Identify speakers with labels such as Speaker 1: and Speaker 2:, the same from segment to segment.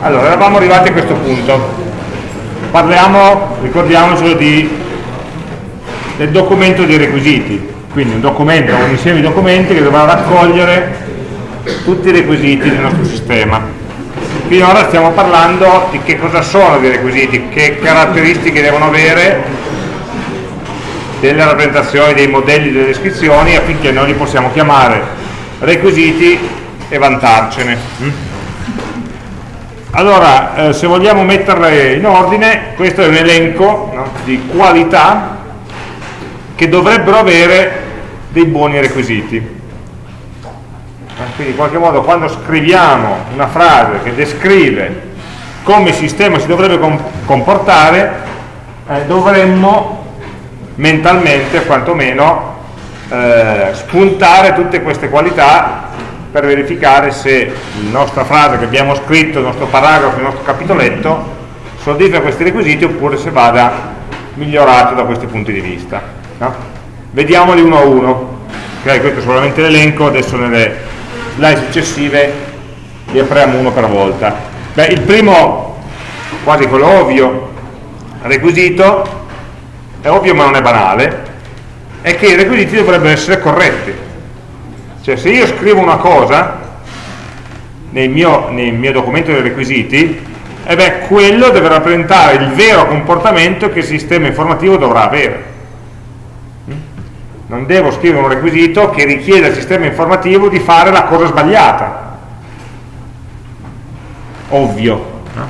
Speaker 1: Allora, eravamo arrivati a questo punto. Parliamo, ricordiamocelo, di, del documento dei requisiti. Quindi un documento, un insieme di documenti che dovrà raccogliere tutti i requisiti del nostro sistema. Finora stiamo parlando di che cosa sono dei requisiti, che caratteristiche devono avere delle rappresentazioni, dei modelli, delle descrizioni affinché noi li possiamo chiamare requisiti e vantarcene. Mm? Allora, eh, se vogliamo metterle in ordine, questo è un elenco no, di qualità che dovrebbero avere dei buoni requisiti. Quindi in qualche modo quando scriviamo una frase che descrive come il sistema si dovrebbe comportare, eh, dovremmo mentalmente quantomeno eh, spuntare tutte queste qualità per verificare se la nostra frase che abbiamo scritto, il nostro paragrafo, il nostro capitoletto soddisfa questi requisiti oppure se vada migliorato da questi punti di vista. No? Vediamoli uno a uno. Okay, questo è solamente l'elenco, adesso nelle slide successive li apriamo uno per volta. Beh, il primo, quasi quello ovvio, requisito, è ovvio ma non è banale, è che i requisiti dovrebbero essere corretti cioè se io scrivo una cosa nel mio, nel mio documento dei requisiti, eh beh, quello deve rappresentare il vero comportamento che il sistema informativo dovrà avere. Mm? Non devo scrivere un requisito che richiede al sistema informativo di fare la cosa sbagliata. Ovvio. No?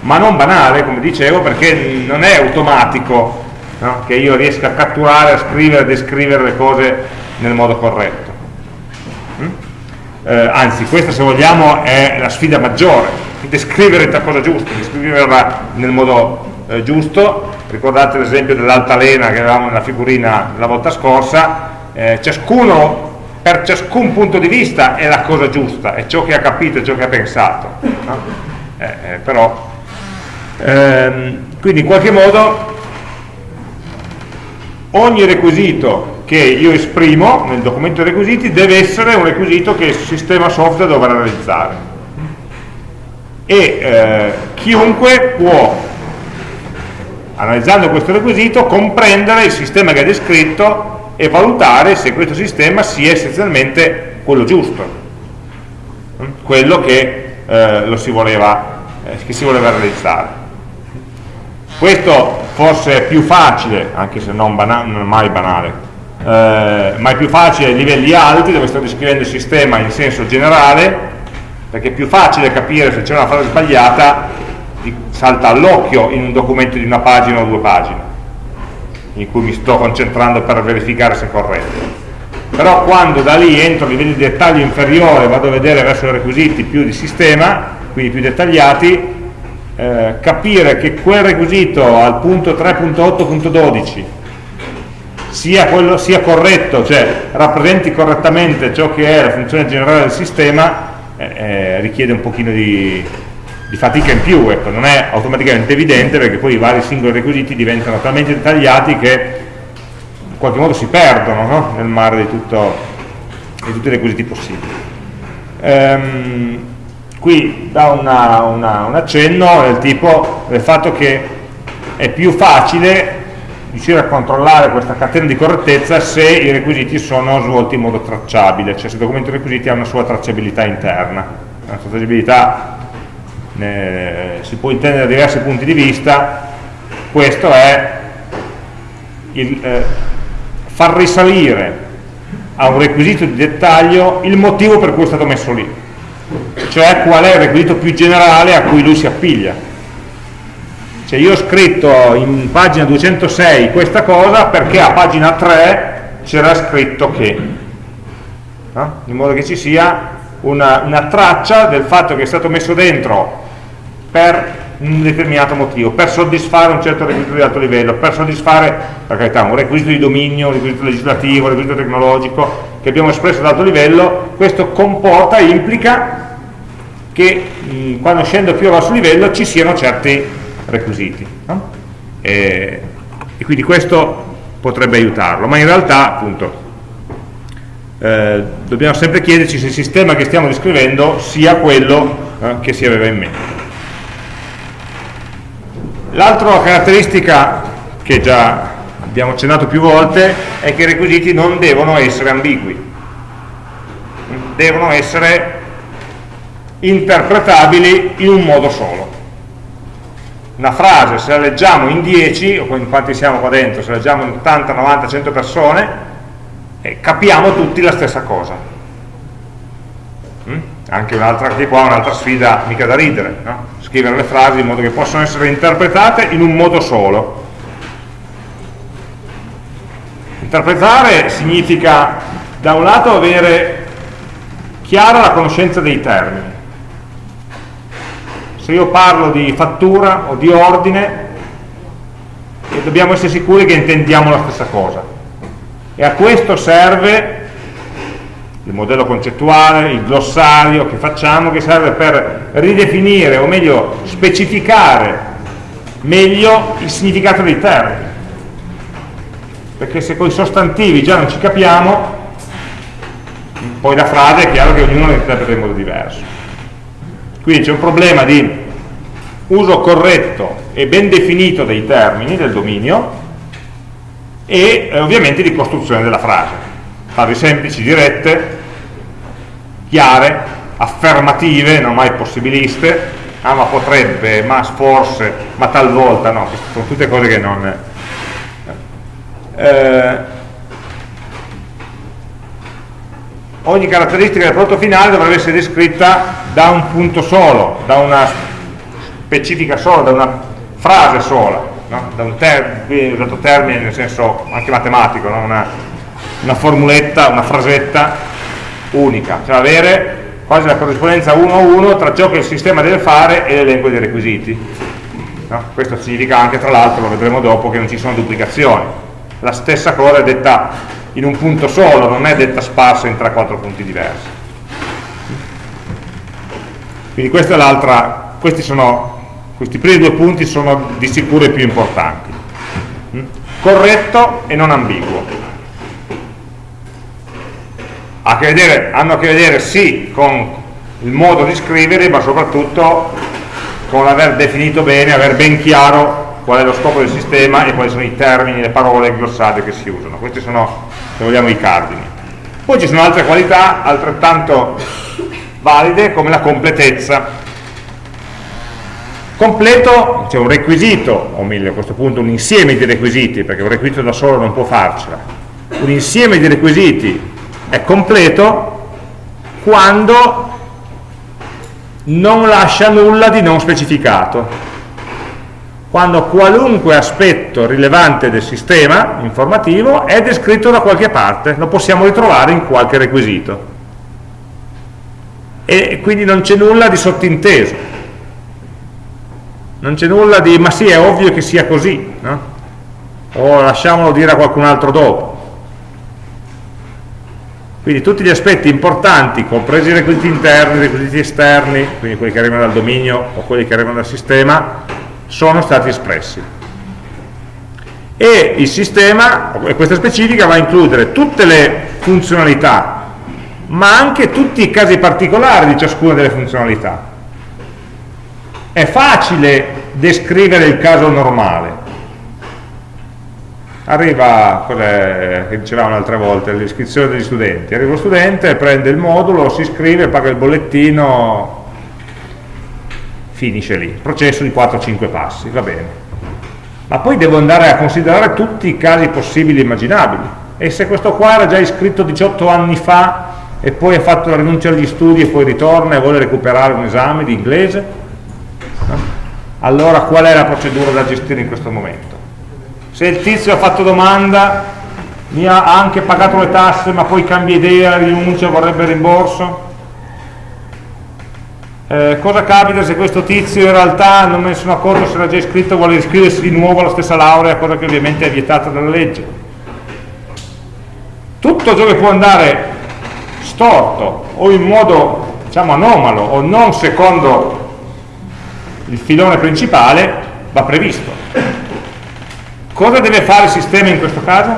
Speaker 1: Ma non banale, come dicevo, perché non è automatico no? che io riesca a catturare, a scrivere, a descrivere le cose nel modo corretto eh, anzi questa se vogliamo è la sfida maggiore, descrivere la cosa giusta, descriverla nel modo eh, giusto, ricordate l'esempio dell'altalena che avevamo nella figurina la volta scorsa, eh, ciascuno per ciascun punto di vista è la cosa giusta, è ciò che ha capito, è ciò che ha pensato, no? Eh, eh, però ehm, quindi in qualche modo ogni requisito che io esprimo nel documento dei requisiti deve essere un requisito che il sistema software dovrà realizzare e eh, chiunque può analizzando questo requisito comprendere il sistema che ha descritto e valutare se questo sistema sia essenzialmente quello giusto quello che, eh, si voleva, eh, che si voleva realizzare. Questo forse è più facile anche se non, banale, non mai banale eh, ma è più facile ai livelli alti dove sto descrivendo il sistema in senso generale perché è più facile capire se c'è una frase sbagliata salta all'occhio in un documento di una pagina o due pagine in cui mi sto concentrando per verificare se è corretto. Però quando da lì entro a livelli di dettaglio inferiore vado a vedere verso i requisiti più di sistema quindi più dettagliati eh, capire che quel requisito al punto 3.8.12 sia, sia corretto, cioè rappresenti correttamente ciò che è la funzione generale del sistema, eh, eh, richiede un pochino di, di, fatica in più, ecco, non è automaticamente evidente perché poi i vari singoli requisiti diventano talmente dettagliati che in qualche modo si perdono no? nel mare di, tutto, di, tutti i requisiti possibili. Ehm, qui da una, una, un accenno del tipo del fatto che è più facile riuscire a controllare questa catena di correttezza se i requisiti sono svolti in modo tracciabile, cioè se il documento requisiti ha una sua tracciabilità interna. La tracciabilità eh, si può intendere da diversi punti di vista, questo è il, eh, far risalire a un requisito di dettaglio il motivo per cui è stato messo lì, cioè qual è il requisito più generale a cui lui si appiglia. Cioè io ho scritto in pagina 206 questa cosa perché a pagina 3 c'era scritto che no? in modo che ci sia una, una, traccia del fatto che è stato messo dentro per un determinato motivo, per soddisfare un certo requisito di alto livello, per soddisfare, per carità, un requisito di dominio, un requisito legislativo, un requisito tecnologico che abbiamo espresso ad alto livello, questo comporta, implica che mh, quando scendo più a basso livello ci siano certi requisiti. No? e quindi questo potrebbe aiutarlo, ma in realtà appunto eh, dobbiamo sempre chiederci se il sistema che stiamo descrivendo sia quello eh, che si aveva in mente. L'altra caratteristica che già abbiamo accennato più volte è che i requisiti non devono essere ambigui, devono essere interpretabili in un modo solo. Una frase, se la leggiamo in 10, o in quanti siamo qua dentro, se la leggiamo in 80, 90, 100 persone, eh, capiamo tutti la stessa cosa. Mm? Anche un'altra, qua un'altra sfida mica da ridere, no? Scrivere le frasi in modo che possano essere interpretate in un modo solo. Interpretare significa da un lato avere chiara la conoscenza dei termini, se io parlo di fattura o di ordine dobbiamo essere sicuri che intendiamo la stessa cosa e a questo serve il modello concettuale, il glossario che facciamo che serve per ridefinire o meglio specificare meglio il significato dei termini perché se con i sostantivi già non ci capiamo poi la frase è chiaro che ognuno la interpreta in modo diverso quindi c'è un problema di uso corretto e ben definito dei termini del dominio e eh, ovviamente di costruzione della frase. Frasi semplici, dirette, chiare, affermative, non mai possibiliste, ah ma potrebbe, ma forse, ma talvolta, no, sono tutte cose che non... Eh, ogni caratteristica del prodotto finale dovrebbe essere descritta da un punto solo, da una specifica sola, da una frase sola, no? da un termine, usato termine nel senso anche matematico, no? una, una, formuletta, una frasetta unica, cioè avere quasi la corrispondenza 1 a 1 tra ciò che il sistema deve fare e l'elenco dei requisiti. No? Questo significa anche, tra l'altro, lo vedremo dopo, che non ci sono duplicazioni. La stessa cosa è detta in un punto solo, non è detta sparsa in 3-4 punti diversi. Quindi questi, sono, questi primi due punti sono di sicuro i più importanti. Mm? Corretto e non ambiguo. Che vedere, hanno a che vedere sì con il modo di scrivere, ma soprattutto con l'aver definito bene, aver ben chiaro qual è lo scopo del sistema e quali sono i termini, le parole, il glossario che si usano. Questi sono se vogliamo i cardini. Poi ci sono altre qualità altrettanto valide come la completezza. Completo c'è un requisito o meglio a questo punto un insieme di requisiti perché un requisito da solo non può farcela. Un insieme di requisiti è completo quando non lascia nulla di non specificato quando qualunque aspetto rilevante del sistema informativo è descritto da qualche parte, lo possiamo ritrovare in qualche requisito. E quindi non c'è nulla di sottinteso. Non c'è nulla di, ma sì, è ovvio che sia così, no? o lasciamolo dire a qualcun altro dopo. Quindi tutti gli aspetti importanti, compresi i requisiti interni, i requisiti esterni, quindi quelli che arrivano dal dominio o quelli che arrivano dal sistema, sono stati espressi. E il sistema, questa specifica va a includere tutte le funzionalità ma anche tutti i casi particolari di ciascuna delle funzionalità. È facile descrivere il caso normale arriva, che dicevamo un'altra volta, l'iscrizione degli studenti arriva lo studente, prende il modulo, si iscrive, paga il bollettino finisce lì, processo di 4-5 passi, va bene. Ma poi devo andare a considerare tutti i casi possibili e immaginabili. E se questo qua era già iscritto 18 anni fa e poi ha fatto la rinuncia agli studi e poi ritorna e vuole recuperare un esame di inglese, allora qual è la procedura da gestire in questo momento? Se il tizio ha fatto domanda, mi ha anche pagato le tasse ma poi cambia idea, rinuncia, vorrebbe rimborso, eh, cosa capita se questo tizio in realtà non me ne sono accorto se era già iscritto vuole iscriversi di nuovo alla stessa laurea cosa che ovviamente è vietata dalla legge? Tutto ciò che può andare storto o in modo diciamo anomalo o non secondo il filone principale va previsto Cosa deve fare il sistema in questo caso?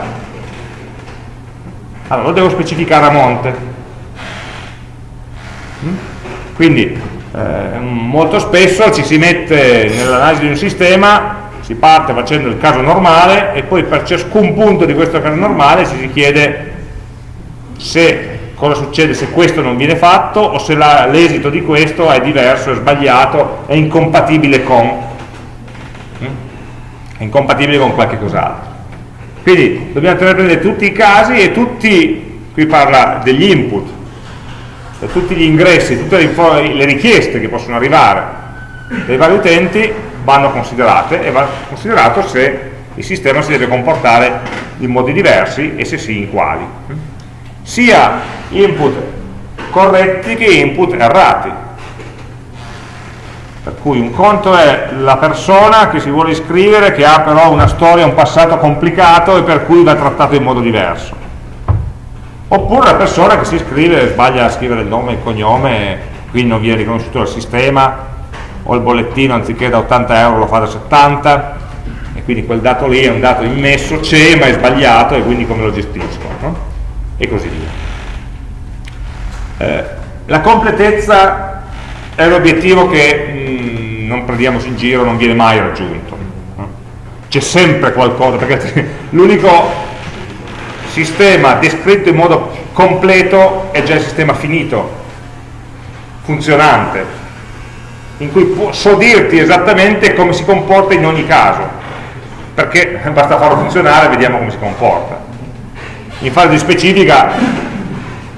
Speaker 1: Allora, lo devo specificare a monte. Mm? Quindi, eh, molto spesso ci si mette nell'analisi di un sistema, si parte facendo il caso normale e poi per ciascun punto di questo caso normale ci si chiede se cosa succede se questo non viene fatto o se l'esito di questo è diverso, è sbagliato, è incompatibile con? È incompatibile con qualche cos'altro. Quindi dobbiamo tenere presente tutti i casi e tutti, qui parla degli input tutti gli ingressi, tutte le, le richieste che possono arrivare. Dai vari utenti vanno considerate e va considerato se il sistema si deve comportare in modi diversi e se sì in quali. Sia input corretti che input errati per cui un conto è la persona che si vuole iscrivere che ha però una storia, un passato complicato e per cui va trattato in modo diverso oppure la persona che si iscrive e sbaglia a scrivere il nome e il cognome quindi non viene riconosciuto dal sistema o il bollettino anziché da 80 euro lo fa da 70 e quindi quel dato lì è un dato immesso, c'è ma è sbagliato e quindi come lo gestisco no? e così via. Eh, la completezza è l'obiettivo che mh, mm, non prendiamoci in giro, non viene mai raggiunto. C'è sempre qualcosa, perché l'unico sistema descritto in modo completo è già il sistema finito, funzionante, in cui so dirti esattamente come si comporta in ogni caso, perché basta farlo funzionare e vediamo come si comporta in fase di specifica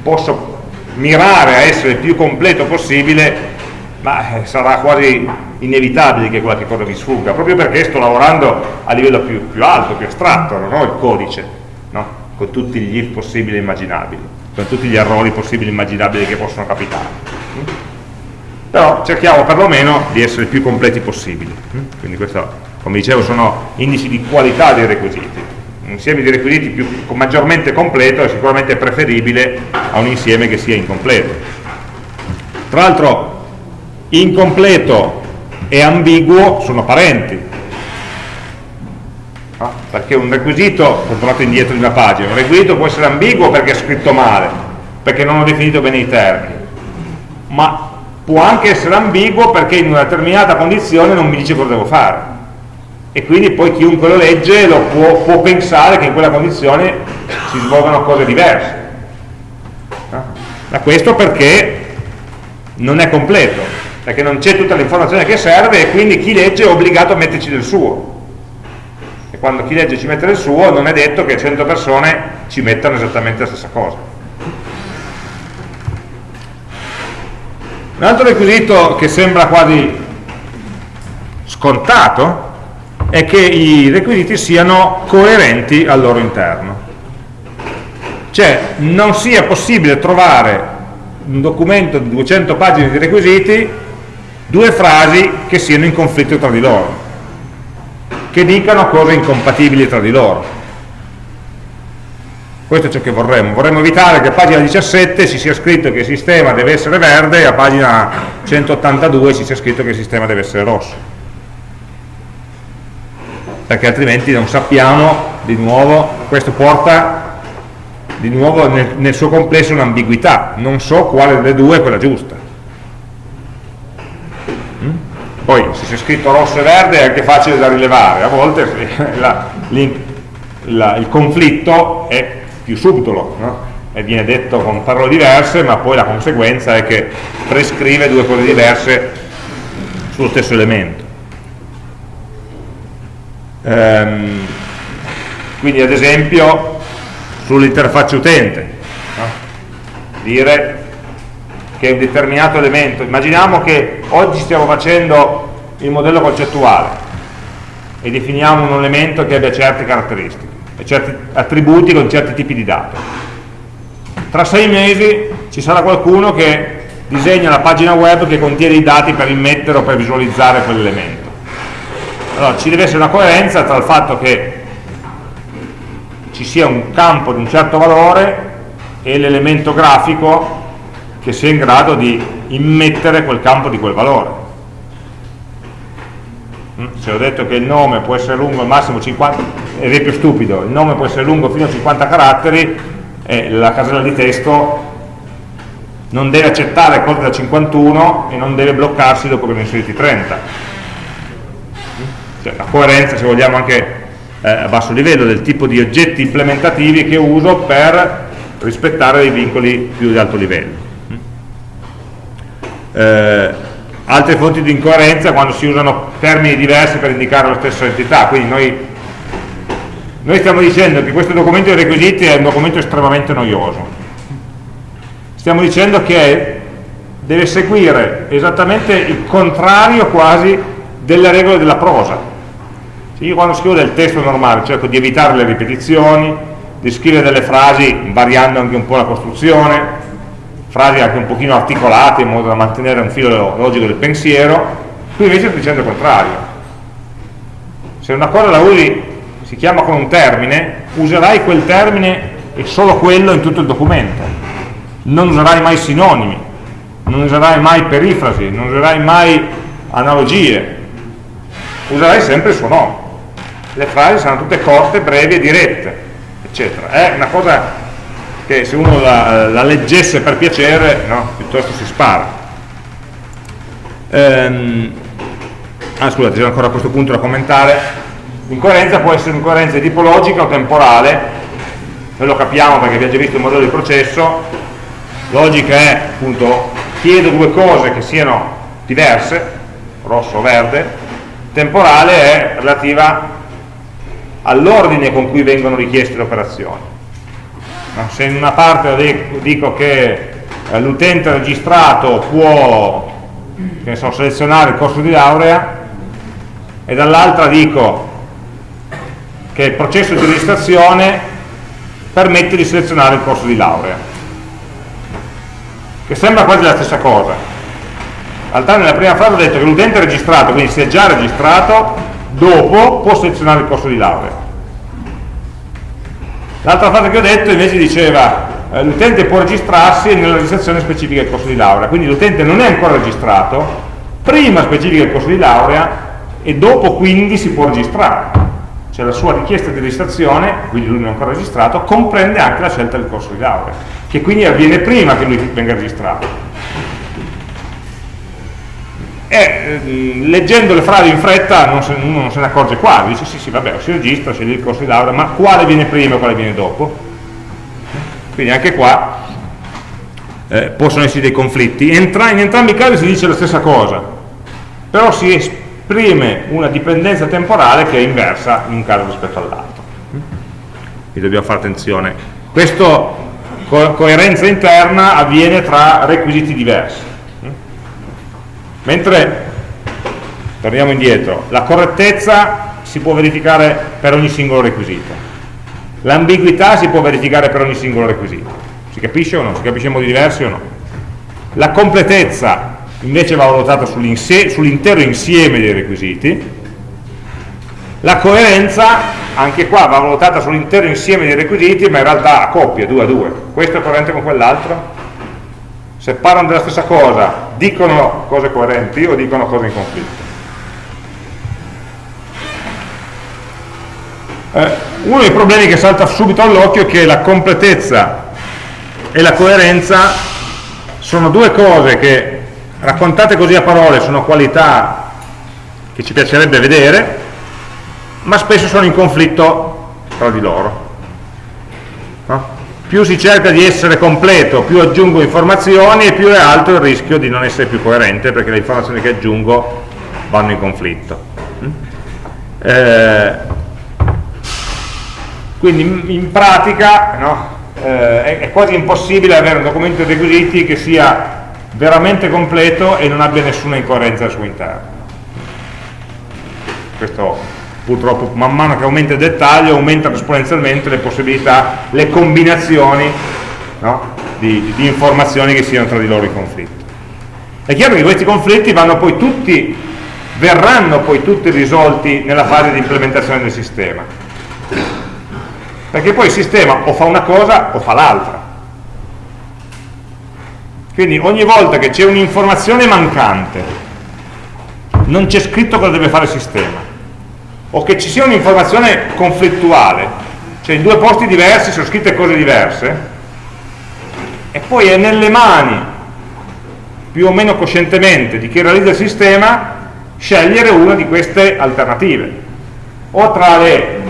Speaker 1: posso mirare a essere il più completo possibile ma eh, sarà quasi inevitabile che qualche cosa mi sfugga proprio perché sto lavorando a livello più, più alto, più astratto non ho il codice no? con tutti gli if possibili e immaginabili con tutti gli errori possibili e immaginabili che possono capitare però cerchiamo perlomeno di essere il più completi possibili quindi questo come dicevo sono indici di qualità dei requisiti un insieme di requisiti più, maggiormente completo è sicuramente preferibile a un insieme che sia incompleto. Tra l'altro incompleto e ambiguo sono parenti, no? perché un requisito, ho tornato indietro di una pagina, un requisito può essere ambiguo perché è scritto male, perché non ho definito bene i termini, ma può anche essere ambiguo perché in una determinata condizione non mi dice cosa devo fare e quindi poi chiunque lo legge lo può, può pensare che in quella condizione si svolgano cose diverse. Ma questo perché non è completo, perché non c'è tutta l'informazione che serve e quindi chi legge è obbligato a metterci del suo. E quando chi legge ci mette del suo non è detto che 100 persone ci mettano esattamente la stessa cosa. Un altro requisito che sembra quasi scontato è che i requisiti siano coerenti al loro interno. Cioè non sia possibile trovare un documento di 200 pagine di requisiti due frasi che siano in conflitto tra di loro, che dicano cose incompatibili tra di loro. Questo è ciò che vorremmo. Vorremmo evitare che a pagina 17 ci sia scritto che il sistema deve essere verde e a pagina 182 ci sia scritto che il sistema deve essere rosso perché altrimenti non sappiamo di nuovo, questo porta di nuovo nel, nel suo complesso un'ambiguità, non so quale delle due è quella giusta. Mm? Poi se c'è scritto rosso e verde è anche facile da rilevare, a volte la, la, il conflitto è più subdolo no? e viene detto con parole diverse, ma poi la conseguenza è che prescrive due cose diverse sullo stesso elemento. Ehm, quindi ad esempio sull'interfaccia utente, no? dire che un determinato elemento, immaginiamo che oggi stiamo facendo il modello concettuale e definiamo un elemento che abbia certe caratteristiche certi attributi con certi tipi di dati. Tra sei mesi ci sarà qualcuno che disegna la pagina web che contiene i dati per immettere o per visualizzare quell'elemento allora, ci deve essere una coerenza tra il fatto che ci sia un campo di un certo valore e l'elemento grafico che sia in grado di immettere quel campo di quel valore. Mm? Se ho detto che il nome può essere lungo al massimo 50, esempio stupido, il nome può essere lungo fino a 50 caratteri e la casella di testo non deve accettare cose da 51 e non deve bloccarsi dopo che ne ho inseriti 30 cioè, la coerenza se vogliamo anche eh, a basso livello del tipo di oggetti implementativi che uso per rispettare dei vincoli più di alto livello. Eh, altre fonti di incoerenza quando si usano termini diversi per indicare la stessa entità quindi noi, noi stiamo dicendo che questo documento dei requisiti è un documento estremamente noioso stiamo dicendo che deve seguire esattamente il contrario quasi delle regole della prosa. Io quando scrivo del testo normale cerco di evitare le ripetizioni, di scrivere delle frasi variando anche un po' la costruzione, frasi anche un pochino articolate in modo da mantenere un filo logico del pensiero, qui invece sto dicendo il contrario. Se una cosa la usi, si chiama con un termine, userai quel termine e solo quello in tutto il documento non userai mai sinonimi, non userai mai perifrasi, non userai mai analogie, userai sempre il suo nome. Le frasi saranno tutte corte, brevi e dirette, eccetera. È una cosa che se uno la, la leggesse per piacere, no, piuttosto si spara. Ehm, ah, scusate, c'è ancora a questo punto da commentare. L'incoerenza può essere un'incoerenza tipologica o temporale, noi lo capiamo perché abbiamo già visto il modello di processo, logica è appunto chiedo due cose che siano diverse rosso o verde temporale è relativa all'ordine con cui vengono richieste le operazioni se in una parte dico che eh, l'utente registrato può so, selezionare il corso di laurea e dall'altra dico che il processo di registrazione permette di selezionare il corso di laurea che sembra quasi la stessa cosa. In realtà nella prima frase ho detto che l'utente registrato, quindi si è già registrato, dopo può selezionare il corso di laurea. L'altra frase che ho detto invece diceva eh, l'utente può registrarsi nella registrazione specifica del corso di laurea, quindi l'utente non è ancora registrato, prima specifica il corso di laurea e dopo quindi si può registrare. Cioè la sua richiesta di registrazione, quindi lui non è ancora registrato, comprende anche la scelta del corso di laurea che quindi avviene prima che lui venga registrato. E eh, leggendo le frasi in fretta non se, uno non se ne accorge quasi, dice sì sì vabbè si registra, sceglie il corso di laurea, ma quale viene prima e quale viene dopo? Quindi anche qua eh, possono esserci dei conflitti. Entra, in entrambi i casi si dice la stessa cosa, però si esprime una dipendenza temporale che è inversa in un caso rispetto all'altro. Quindi dobbiamo fare attenzione. Questo co coerenza interna avviene tra requisiti diversi. Mentre, torniamo indietro, la correttezza si può verificare per ogni singolo requisito, l'ambiguità si può verificare per ogni singolo requisito. Si capisce o no? Si capisce in modi diversi o no? La completezza invece va valutata sull'intero insieme dei requisiti, la coerenza anche qua va valutata sull'intero insieme dei requisiti ma in realtà a coppie, due a due questo è coerente con quell'altro se parlano della stessa cosa dicono cose coerenti o dicono cose in conflitto eh, uno dei problemi che salta subito all'occhio è che la completezza e la coerenza sono due cose che raccontate così a parole sono qualità che ci piacerebbe vedere ma spesso sono in conflitto tra di loro. Più si cerca di essere completo, più aggiungo informazioni e più è alto il rischio di non essere più coerente perché le informazioni che aggiungo vanno in conflitto. Mm? Eh, quindi in pratica no, eh, è, è quasi impossibile avere un documento di requisiti che sia veramente completo e non abbia nessuna incoerenza al suo interno. Questo purtroppo man mano che aumenta il dettaglio aumentano esponenzialmente le possibilità, le combinazioni no? di, di, informazioni che siano tra di loro in conflitto. È chiaro che questi conflitti poi tutti, verranno poi tutti risolti nella fase di implementazione del sistema. Perché poi il sistema o fa una cosa o fa l'altra. Quindi ogni volta che c'è un'informazione mancante, non c'è scritto cosa deve fare il sistema, o che ci sia un'informazione conflittuale, cioè in due posti diversi sono scritte cose diverse, e poi è nelle mani, più o meno coscientemente, di chi realizza il sistema, scegliere una di queste alternative, o tra le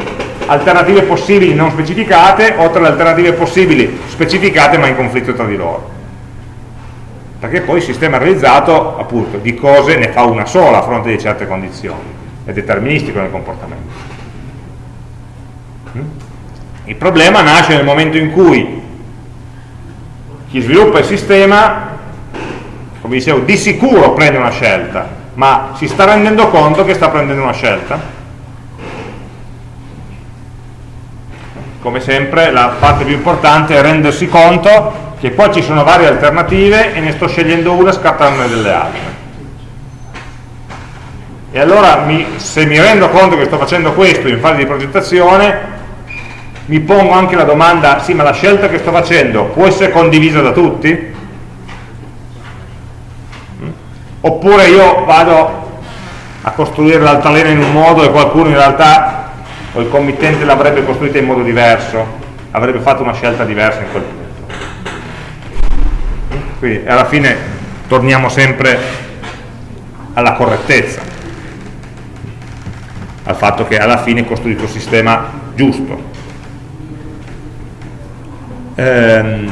Speaker 1: alternative possibili non specificate, o tra le alternative possibili specificate ma in conflitto tra di loro. Perché poi il sistema realizzato, appunto, di cose ne fa una sola a fronte di certe condizioni è deterministico nel comportamento. Mm? Il problema nasce nel momento in cui chi sviluppa il sistema, come dicevo, di sicuro prende una scelta, ma si sta rendendo conto che sta prendendo una scelta? Come sempre la parte più importante è rendersi conto che poi ci sono varie alternative e ne sto scegliendo una scartandone delle altre e allora mi, se mi rendo conto che sto facendo questo in fase di progettazione mi pongo anche la domanda sì ma la scelta che sto facendo può essere condivisa da tutti? Oppure io vado a costruire l'altalena in un modo e qualcuno in realtà o il committente l'avrebbe costruita in modo diverso avrebbe fatto una scelta diversa in quel punto quindi alla fine torniamo sempre alla correttezza al fatto che alla fine costruisco il sistema giusto. Ehm,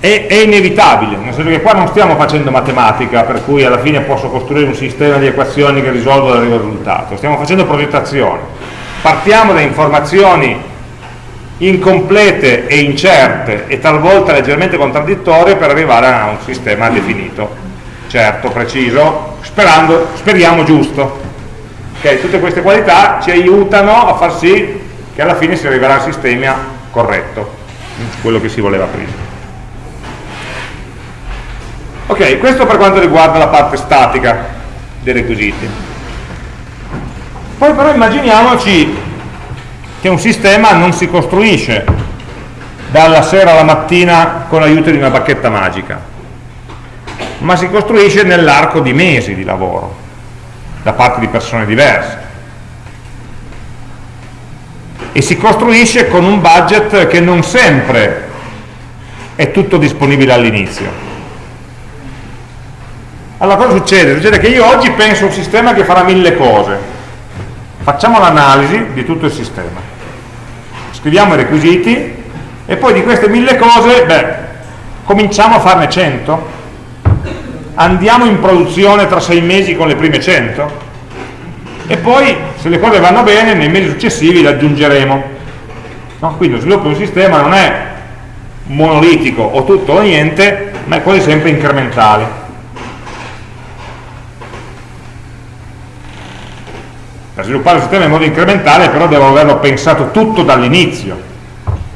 Speaker 1: è, è, inevitabile, nel senso che qua non stiamo facendo matematica per cui alla fine posso costruire un sistema di equazioni che risolvo e arrivo al risultato, stiamo facendo progettazione. Partiamo da informazioni incomplete e incerte e talvolta leggermente contraddittorie per arrivare a un sistema definito, certo, preciso, sperando, speriamo giusto. Okay, tutte queste qualità ci aiutano a far sì che alla fine si arriverà al sistema corretto, quello che si voleva prima. Ok, questo per quanto riguarda la parte statica dei requisiti. Poi però immaginiamoci che un sistema non si costruisce dalla sera alla mattina con l'aiuto di una bacchetta magica, ma si costruisce nell'arco di mesi di lavoro da parte di persone diverse. E si costruisce con un budget che non sempre è tutto disponibile all'inizio. Allora cosa succede? succede che io oggi penso a un sistema che farà mille cose. Facciamo l'analisi di tutto il sistema. Scriviamo i requisiti e poi di queste mille cose beh, cominciamo a farne 100 andiamo in produzione tra sei mesi con le prime 100 e poi se le cose vanno bene nei mesi successivi le aggiungeremo. No? quindi lo sviluppo di un sistema non è monolitico o tutto o niente ma è quasi sempre incrementale. Per sviluppare il sistema in modo incrementale però devo averlo pensato tutto dall'inizio.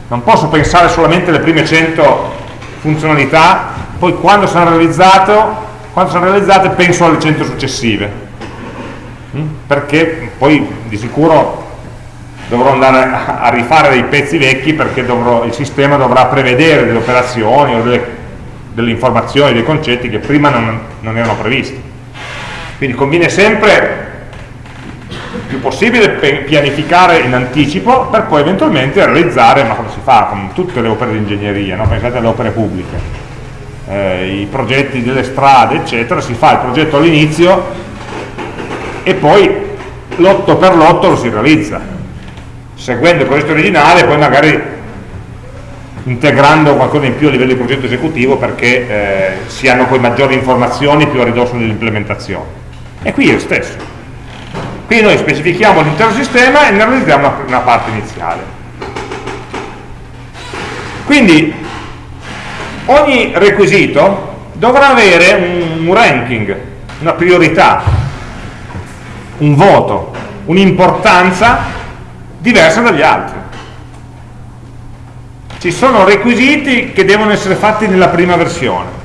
Speaker 1: Non posso pensare solamente alle prime 100 funzionalità poi quando sono realizzato quando sono realizzate penso alle 100 successive mm? perché poi di sicuro dovrò andare a rifare dei pezzi vecchi perché dovrò, il sistema dovrà prevedere delle operazioni o delle, delle informazioni, dei concetti che prima non, non erano previsti quindi conviene sempre il più possibile pianificare in anticipo per poi eventualmente realizzare, ma come si fa con tutte le opere di ingegneria, no? pensate alle opere pubbliche eh, i progetti delle strade, eccetera, si fa il progetto all'inizio e poi lotto per lotto lo si realizza, seguendo il progetto originale poi magari integrando qualcosa in più a livello di progetto esecutivo perché eh, si hanno poi maggiori informazioni più a ridosso dell'implementazione. E qui è lo stesso. Qui noi specifichiamo l'intero sistema e ne realizziamo una, una parte iniziale. Quindi ogni requisito dovrà avere un, ranking, una priorità, un voto, un'importanza diversa dagli altri. Ci sono requisiti che devono essere fatti nella prima versione,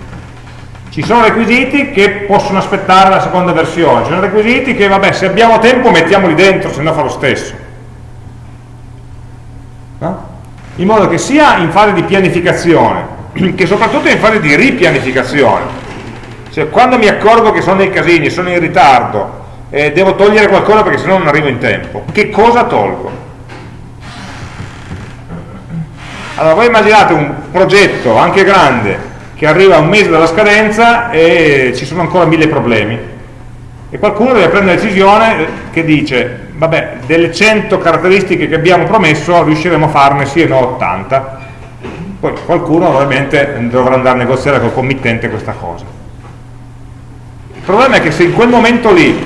Speaker 1: ci sono requisiti che possono aspettare la seconda versione, ci sono requisiti che vabbè se abbiamo tempo mettiamoli dentro, se no fa lo stesso. No? In modo che sia in fase di pianificazione che soprattutto in fase di ripianificazione cioè quando mi accorgo che sono dei casini, sono in ritardo e devo togliere qualcosa perché sennò non arrivo in tempo. Che cosa tolgo? Allora voi immaginate un progetto anche grande che arriva un mese dalla scadenza e ci sono ancora mille problemi e qualcuno deve prendere una decisione che dice vabbè, delle 100 caratteristiche che abbiamo promesso riusciremo a farne sì e no 80 poi qualcuno ovviamente dovrà andare a negoziare col committente questa cosa. Il problema è che se in quel momento lì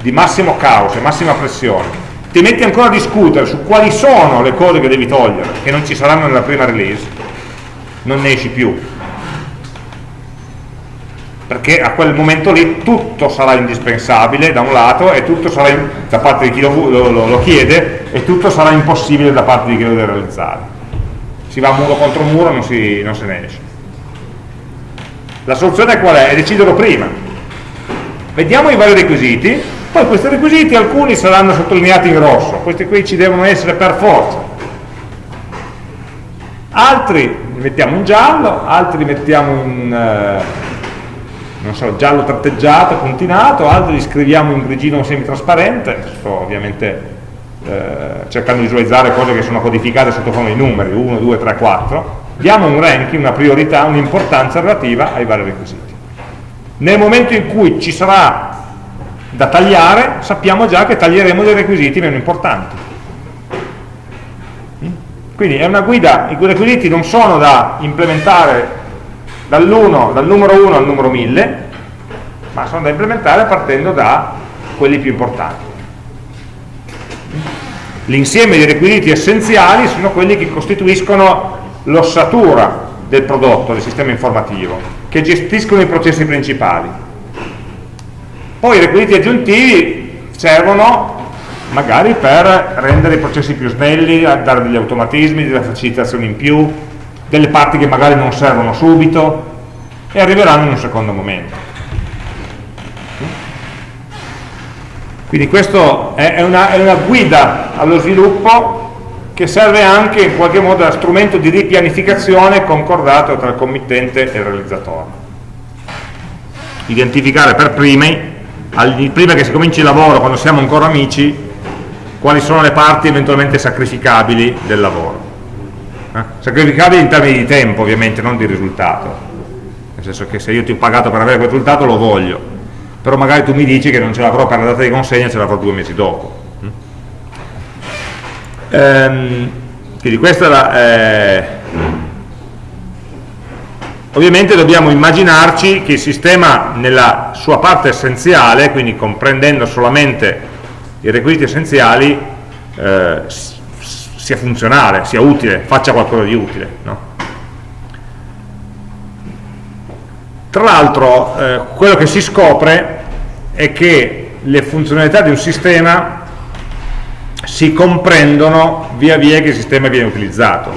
Speaker 1: di massimo caos e massima pressione ti metti ancora a discutere su quali sono le cose che devi togliere che non ci saranno nella prima release non ne esci più. Perché a quel momento lì tutto sarà indispensabile da un lato e tutto sarà da parte di chi lo, lo, lo, chiede e tutto sarà impossibile da parte di chi lo deve realizzare si va muro contro muro non, si, non se ne esce. La soluzione qual è? è deciderlo prima. Vediamo i vari requisiti poi questi requisiti alcuni saranno sottolineati in rosso questi qui ci devono essere per forza. Altri li mettiamo in giallo altri li mettiamo in uh, non so, giallo tratteggiato, puntinato, altri li scriviamo in grigino semitrasparente, sto ovviamente eh, cercando di visualizzare cose che sono codificate sotto forma di numeri, 1, 2, 3, 4, diamo un ranking, una priorità, un'importanza relativa ai vari requisiti. Nel momento in cui ci sarà da tagliare, sappiamo già che taglieremo dei requisiti meno importanti. Quindi è una guida, i requisiti non sono da implementare dall'1, dal numero 1 al numero 1000, ma sono da implementare partendo da quelli più importanti. L'insieme di requisiti essenziali sono quelli che costituiscono l'ossatura del prodotto, del sistema informativo, che gestiscono i processi principali. Poi i requisiti aggiuntivi servono magari per rendere i processi più snelli, dare degli automatismi, delle facilitazioni in più, delle parti che magari non servono subito e arriveranno in un secondo momento. Quindi questo è una, è una guida allo sviluppo che serve anche in qualche modo da strumento di ripianificazione concordato tra il committente e il realizzatore. Identificare per primi, prima che si cominci il lavoro, quando siamo ancora amici, quali sono le parti eventualmente sacrificabili del lavoro eh? sacrificabili in termini di tempo ovviamente, non di risultato nel senso che se io ti ho pagato per avere quel risultato lo voglio però magari tu mi dici che non ce l'avrò per la data di consegna, ce l'avrò due mesi dopo ehm, quindi questa è la eh, ovviamente dobbiamo immaginarci che il sistema nella sua parte essenziale quindi comprendendo solamente i requisiti essenziali eh, sia funzionale, sia utile, faccia qualcosa di utile. No? Tra l'altro, eh, quello che si scopre è che le funzionalità di un sistema si comprendono via via che il sistema viene utilizzato.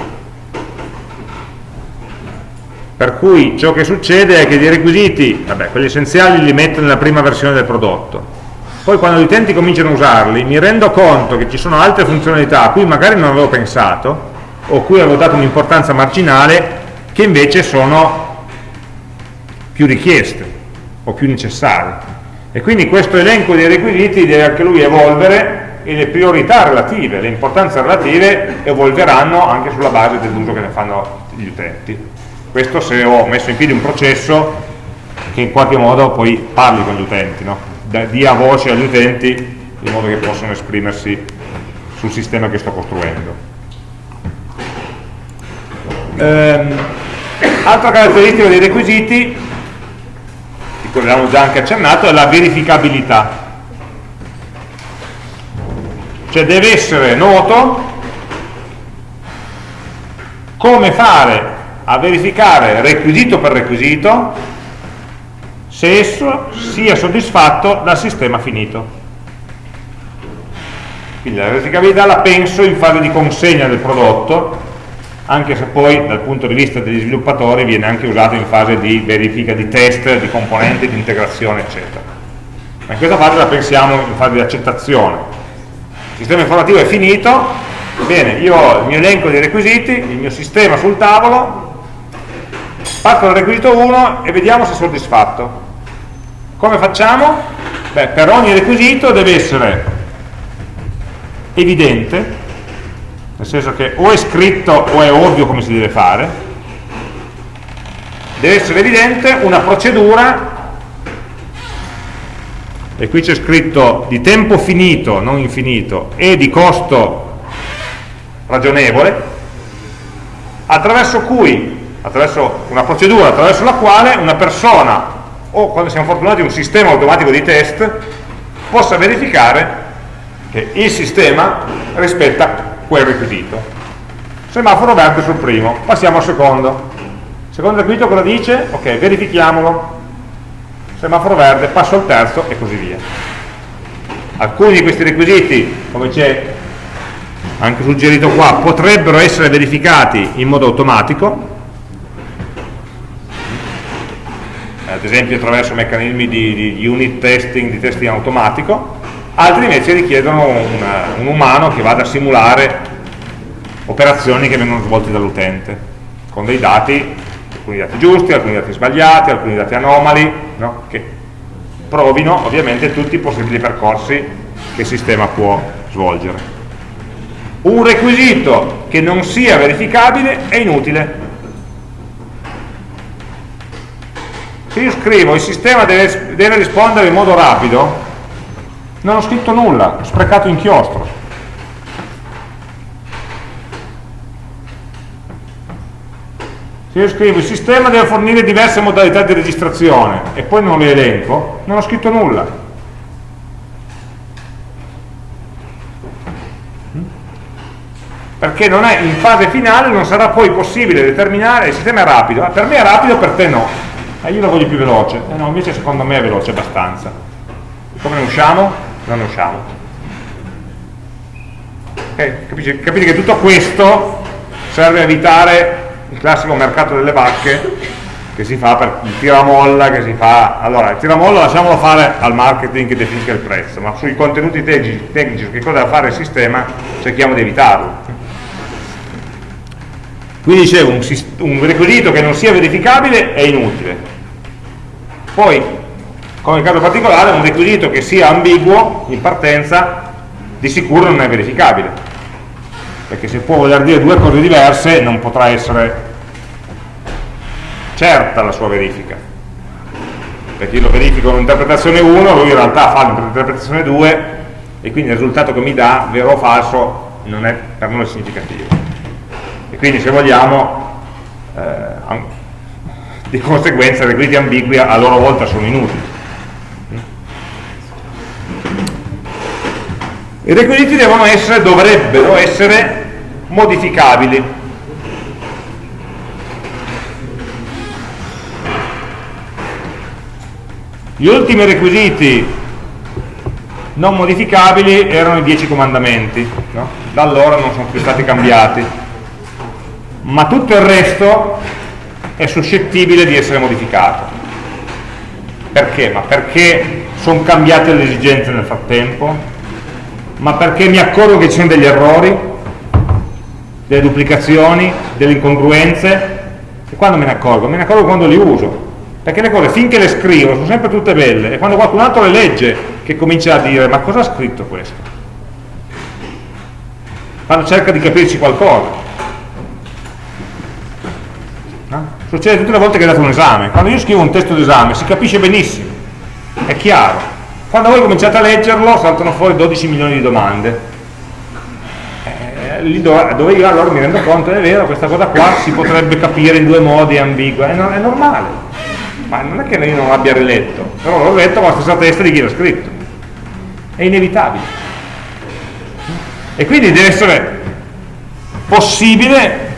Speaker 1: Per cui ciò che succede è che i requisiti, vabbè, quelli essenziali li metto nella prima versione del prodotto, poi quando gli utenti cominciano a usarli mi rendo conto che ci sono altre funzionalità a cui magari non avevo pensato o cui avevo dato un'importanza marginale che invece sono più richieste o più necessarie e quindi questo elenco dei requisiti deve anche lui evolvere e le priorità relative, le importanze relative evolveranno anche sulla base dell'uso che ne fanno gli utenti questo se ho messo in piedi un processo che in qualche modo poi parli con gli utenti no? dia voce agli utenti in modo che possano esprimersi sul sistema che sto costruendo. Ehm, altra caratteristica dei requisiti, abbiamo già anche accennato, è la verificabilità. Cioè deve essere noto come fare a verificare requisito per requisito se esso sia soddisfatto dal sistema finito. Quindi la verificabilità la penso in fase di consegna del prodotto, anche se poi dal punto di vista degli sviluppatori viene anche usato in fase di verifica di test, di componenti, di integrazione, eccetera. Ma in questa fase la pensiamo in fase di accettazione. Il sistema informativo è finito, bene, io ho il mio elenco di requisiti, il mio sistema sul tavolo, parto dal requisito 1 e vediamo se è soddisfatto. Come facciamo? Beh, per ogni requisito deve essere evidente, nel senso che o è scritto o è ovvio come si deve fare, deve essere evidente una procedura. E qui c'è scritto di tempo finito, non infinito, e di costo ragionevole, attraverso cui, attraverso una procedura attraverso la quale una persona, o quando siamo fortunati un sistema automatico di test, possa verificare che il sistema rispetta quel requisito. Semaforo verde sul primo, passiamo al secondo. secondo requisito cosa dice? Ok, verifichiamolo semaforo verde, passo al terzo e così via. Alcuni di questi requisiti, come c'è anche suggerito qua, potrebbero essere verificati in modo automatico, ad esempio attraverso meccanismi di, di unit testing, di testing automatico, altri invece richiedono un, un umano che vada a simulare operazioni che vengono svolte dall'utente, con dei dati alcuni dati giusti, alcuni dati sbagliati, alcuni dati anomali, no? che provino ovviamente tutti i possibili percorsi che il sistema può svolgere. Un requisito che non sia verificabile è inutile. Se io scrivo il sistema deve, deve rispondere in modo rapido, non ho scritto nulla, ho sprecato inchiostro. se io scrivo il sistema deve fornire diverse modalità di registrazione e poi non le elenco, non ho scritto nulla. Perché non è, in fase finale non sarà poi possibile determinare, il sistema è rapido, per me è rapido, per te no. E io lo voglio più veloce, eh no, invece secondo me è veloce abbastanza. Come ne usciamo? Non usciamo. Okay? Capite, capite che tutto questo serve a evitare il classico mercato delle vacche che si fa per il tiramolla che si fa allora il tiramolla lasciamolo fare al marketing che definisca il prezzo ma sui contenuti tecnici, che cosa deve fare il sistema cerchiamo di evitarlo quindi dicevo un, un requisito che non sia verificabile è inutile poi come caso particolare un requisito che sia ambiguo in partenza di sicuro non è verificabile. Perché se può voler dire due cose diverse non potrà essere certa la sua verifica. Perché io lo verifico con un'interpretazione 1 lui in realtà fa un'interpretazione 2 e quindi il risultato che mi dà, vero o falso, non è per noi significativo. E quindi se vogliamo eh, di conseguenza i requisiti ambigui a loro volta sono inutili i requisiti devono essere, dovrebbero essere modificabili. Gli ultimi requisiti non modificabili erano i dieci comandamenti, no? da allora non sono più stati cambiati, ma tutto il resto è suscettibile di essere modificato. Perché? Ma perché sono cambiate le esigenze nel frattempo? Ma perché mi accorgo che ci sono degli errori? delle duplicazioni, delle incongruenze, e quando me ne accorgo? Me ne accorgo quando li uso, perché le cose finché le scrivo sono sempre tutte belle, e quando qualcun altro le legge che comincia a dire ma cosa ha scritto questo? Quando cerca di capirci qualcosa. No? Succede tutte le volte che date un esame, quando io scrivo un testo d'esame si capisce benissimo, è chiaro. Quando voi cominciate a leggerlo saltano fuori 12 milioni di domande. Lì dove, dove, io allora mi rendo conto, è vero, questa cosa qua si potrebbe capire in due modi, è ambigua, è, è normale, ma non è che io non l'abbia riletto, però l'ho letto con la stessa testa di chi l'ha scritto, è inevitabile. E quindi deve essere possibile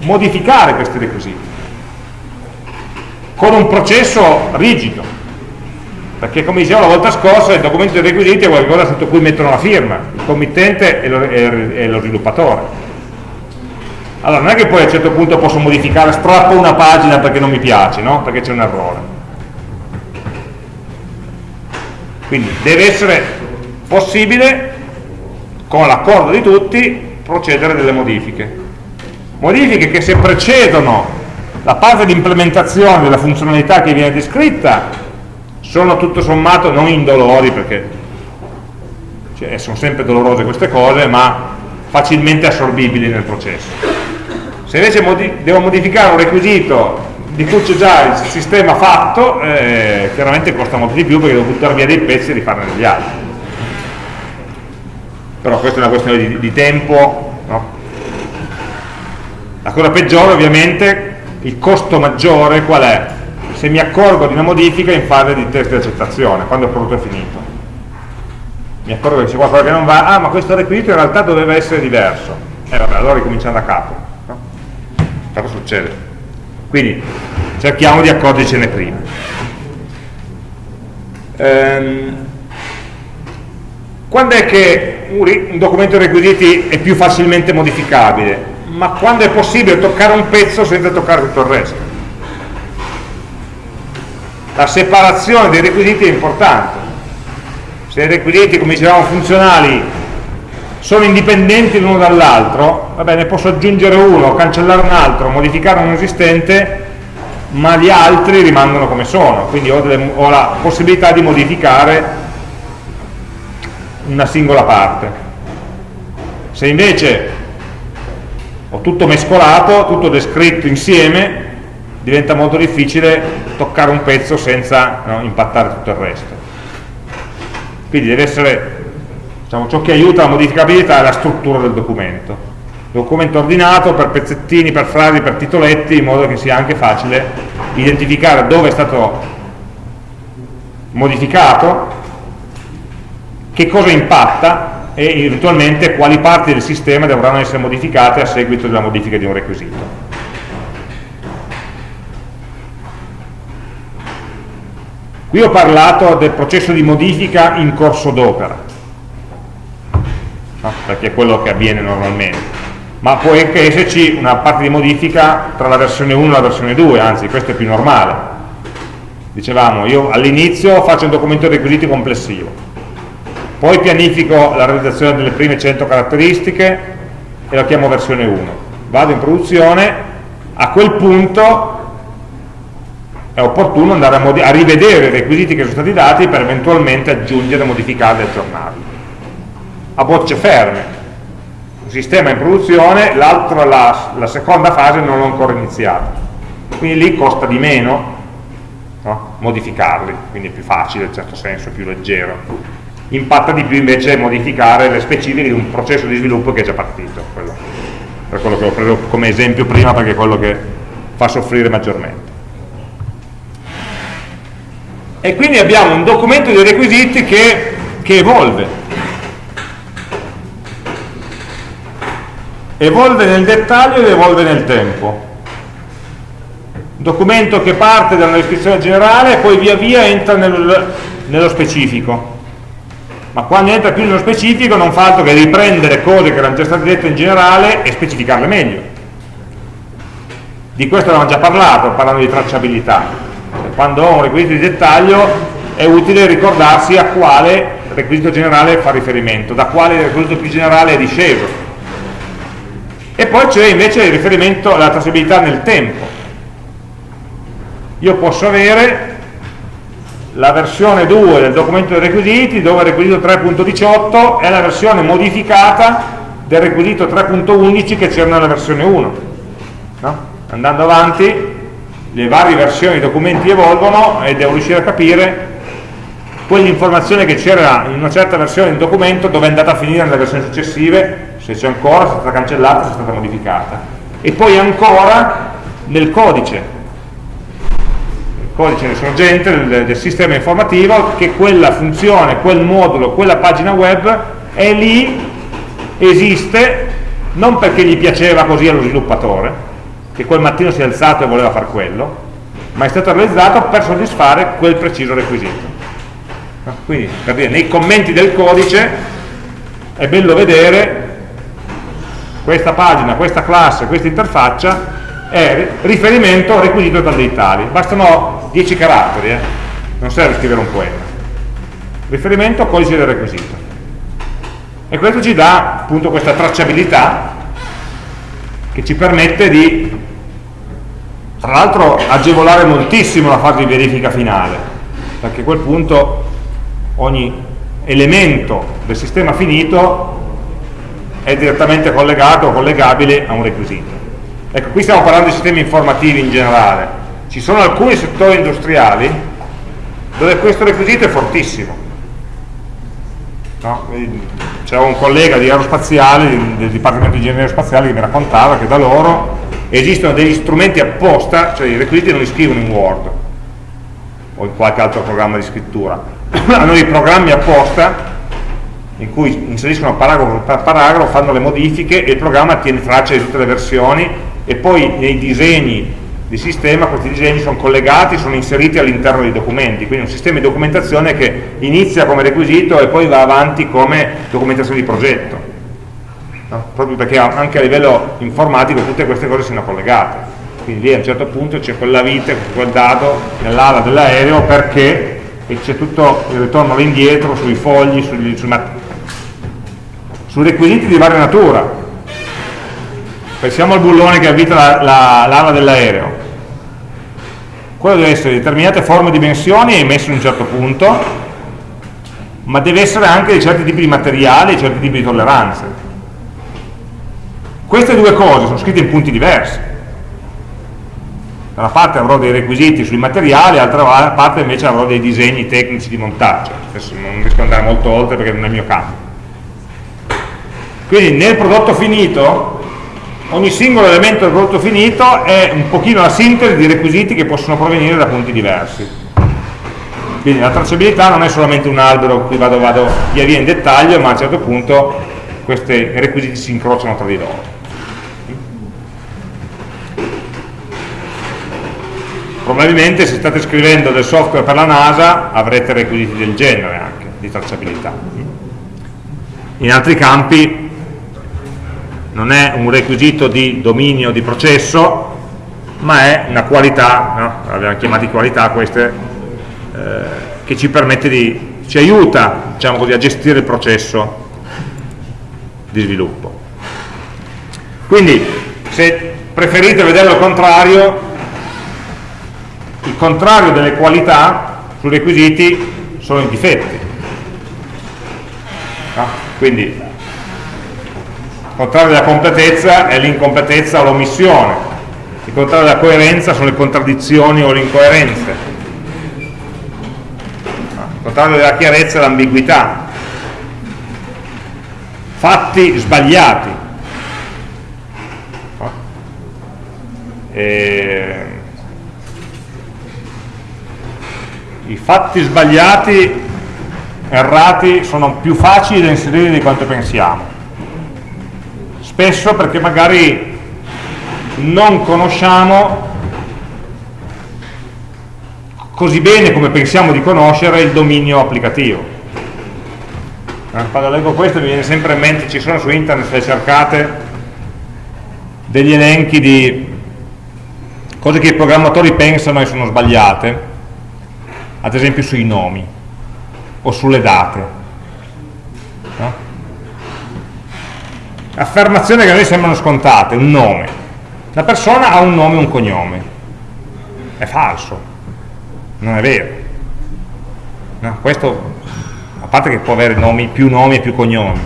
Speaker 1: modificare questi requisiti con un processo rigido perché come dicevo la volta scorsa il documento dei requisiti è qualcosa sotto cui mettono la firma, il committente e lo, lo sviluppatore. Allora non è che poi a un certo punto posso modificare, strappo una pagina perché non mi piace, no? perché c'è un errore. Quindi deve essere possibile, con l'accordo di tutti, procedere delle modifiche. Modifiche che se precedono la fase di implementazione della funzionalità che viene descritta sono tutto sommato non indolori perché cioè, sono sempre dolorose queste cose ma facilmente assorbibili nel processo se invece modi devo modificare un requisito di cui c'è già il sistema fatto eh, chiaramente costa molto di più perché devo buttare via dei pezzi e rifarne degli altri però questa è una questione di, di tempo no? la cosa peggiore ovviamente il costo maggiore qual è? Se mi accorgo di una modifica in fase di test di accettazione quando il prodotto è finito mi accorgo che c'è qualcosa che non va ah ma questo requisito in realtà doveva essere diverso e eh, vabbè allora ricominciamo da capo no? cosa succede? quindi cerchiamo di accorgercene prima ehm, quando è che un documento di requisiti è più facilmente modificabile? ma quando è possibile toccare un pezzo senza toccare tutto il resto la separazione dei requisiti è importante se i requisiti come dicevamo funzionali sono indipendenti l'uno dall'altro, va bene, posso aggiungere uno, cancellare un altro, modificare un esistente, ma gli altri rimangono come sono, quindi ho, delle, ho la possibilità di modificare una singola parte. Se invece ho tutto mescolato, tutto descritto insieme, diventa molto difficile toccare un pezzo senza no, impattare tutto il resto. Quindi deve essere diciamo, ciò che aiuta la modificabilità è la struttura del documento documento ordinato per pezzettini, per frasi, per titoletti in modo che sia anche facile identificare dove è stato modificato che cosa impatta e eventualmente quali parti del sistema dovranno essere modificate a seguito della modifica di un requisito qui ho parlato del processo di modifica in corso d'opera. No? perché è quello che avviene normalmente. Ma può anche esserci una parte di modifica tra la versione 1 e la versione 2 anzi questo è più normale. Dicevamo io all'inizio faccio un documento di requisiti complessivo poi pianifico la realizzazione delle prime 100 caratteristiche e la chiamo versione 1 vado in produzione a quel punto è opportuno andare a, a rivedere i requisiti che sono stati dati per eventualmente aggiungere, modificarli e aggiornarli a bocce ferme. Un sistema in produzione, la, la, seconda fase non l'ho ancora iniziata. Quindi lì costa di meno no? modificarli, quindi è più facile in certo senso, più leggero. Impatta di più invece modificare le specifiche di un processo di sviluppo che è già partito quello, per quello che ho preso come esempio prima perché è quello che fa soffrire maggiormente e quindi abbiamo un documento di requisiti che, che evolve. Evolve nel dettaglio ed evolve nel tempo. Documento che parte da una descrizione generale e poi via via entra nel, nello specifico. Ma quando entra più nello specifico non fa altro che riprendere cose che erano già state dette in generale e specificarle meglio. Di questo avevamo già parlato parlando di tracciabilità quando ho un requisito di dettaglio è utile ricordarsi a quale requisito generale fa riferimento da quale requisito più generale è disceso e poi c'è invece il riferimento alla tracciabilità nel tempo io posso avere la versione 2 del documento dei requisiti dove il requisito 3.18 è la versione modificata del requisito 3.11 che c'era nella versione 1 no? andando avanti le varie versioni dei documenti evolvono e devo riuscire a capire quell'informazione che c'era in una certa versione del documento dove è andata a finire nelle versioni successive se c'è ancora, se è stata cancellata, se è stata modificata. E poi ancora nel codice. Il codice sorgente del, del sistema informativo che quella funzione, quel modulo, quella pagina web è lì, esiste non perché gli piaceva così allo sviluppatore che quel mattino si è alzato e voleva fare quello ma è stato realizzato per soddisfare quel preciso requisito. Quindi per dire, nei commenti del codice è bello vedere questa pagina, questa classe, questa interfaccia è riferimento requisito da dei tali bastano 10 caratteri eh? non serve scrivere un poema. Riferimento al codice del requisito. E questo ci dà appunto questa tracciabilità che ci permette di tra l'altro agevolare moltissimo la fase di verifica finale perché a quel punto ogni elemento del sistema finito è direttamente collegato o collegabile a un requisito. Ecco, qui stiamo parlando di sistemi informativi in generale. Ci sono alcuni settori industriali dove questo requisito è fortissimo. No? C'era un collega di aerospaziale, del Dipartimento di Ingegneria Spaziale, che mi raccontava che da loro esistono degli strumenti apposta, cioè i requisiti non li scrivono in Word o in qualche altro programma di scrittura, hanno dei programmi apposta in cui inseriscono paragrafo per paragrafo, fanno le modifiche e il programma tiene traccia di tutte le versioni e poi nei disegni di sistema questi disegni sono collegati, sono inseriti all'interno dei documenti, quindi un sistema di documentazione che inizia come requisito e poi va avanti come documentazione di progetto, no? proprio perché anche a livello informatico tutte queste cose siano collegate, quindi lì a un certo punto c'è quella vite, quel dado nell'ala dell'aereo perché c'è tutto il ritorno all'indietro sui fogli, sugli, sui, su requisiti di varia natura, pensiamo al bullone che avvita l'ala la, la, dell'aereo. Quello deve essere di determinate forme e dimensioni e messo in un certo punto ma deve essere anche di certi tipi di materiali e certi tipi di tolleranze queste due cose sono scritte in punti diversi da una parte avrò dei requisiti sui materiali, dall'altra parte invece avrò dei disegni tecnici di montaggio. Adesso non riesco ad andare molto oltre perché non è il mio campo. Quindi nel prodotto finito ogni singolo elemento del prodotto finito è un pochino la sintesi di requisiti che possono provenire da punti diversi quindi la tracciabilità non è solamente un albero qui vado, vado via via in dettaglio ma a un certo punto questi requisiti si incrociano tra di loro probabilmente se state scrivendo del software per la NASA avrete requisiti del genere anche di tracciabilità in altri campi non è un requisito di dominio di processo ma è una qualità, no? abbiamo chiamati qualità queste, eh, che ci permette di, ci aiuta diciamo così, a gestire il processo di sviluppo. Quindi se preferite vederlo al contrario, il contrario delle qualità sui requisiti sono i difetti. No? Quindi il contrario della completezza è l'incompletezza o l'omissione, il contrario della coerenza sono le contraddizioni o le incoerenze, il contrario della chiarezza è l'ambiguità, fatti sbagliati. E... I fatti sbagliati, errati, sono più facili da inserire di quanto pensiamo spesso perché magari non conosciamo così bene come pensiamo di conoscere il dominio applicativo. Eh, quando leggo questo mi viene sempre in mente, ci sono su internet, se cercate, degli elenchi di cose che i programmatori pensano e sono sbagliate, ad esempio sui nomi o sulle date. No? affermazioni che a noi sembrano scontate, un nome. La persona ha un nome e un cognome. È falso, non è vero. No, questo, a parte che può avere nomi, più nomi e più cognomi,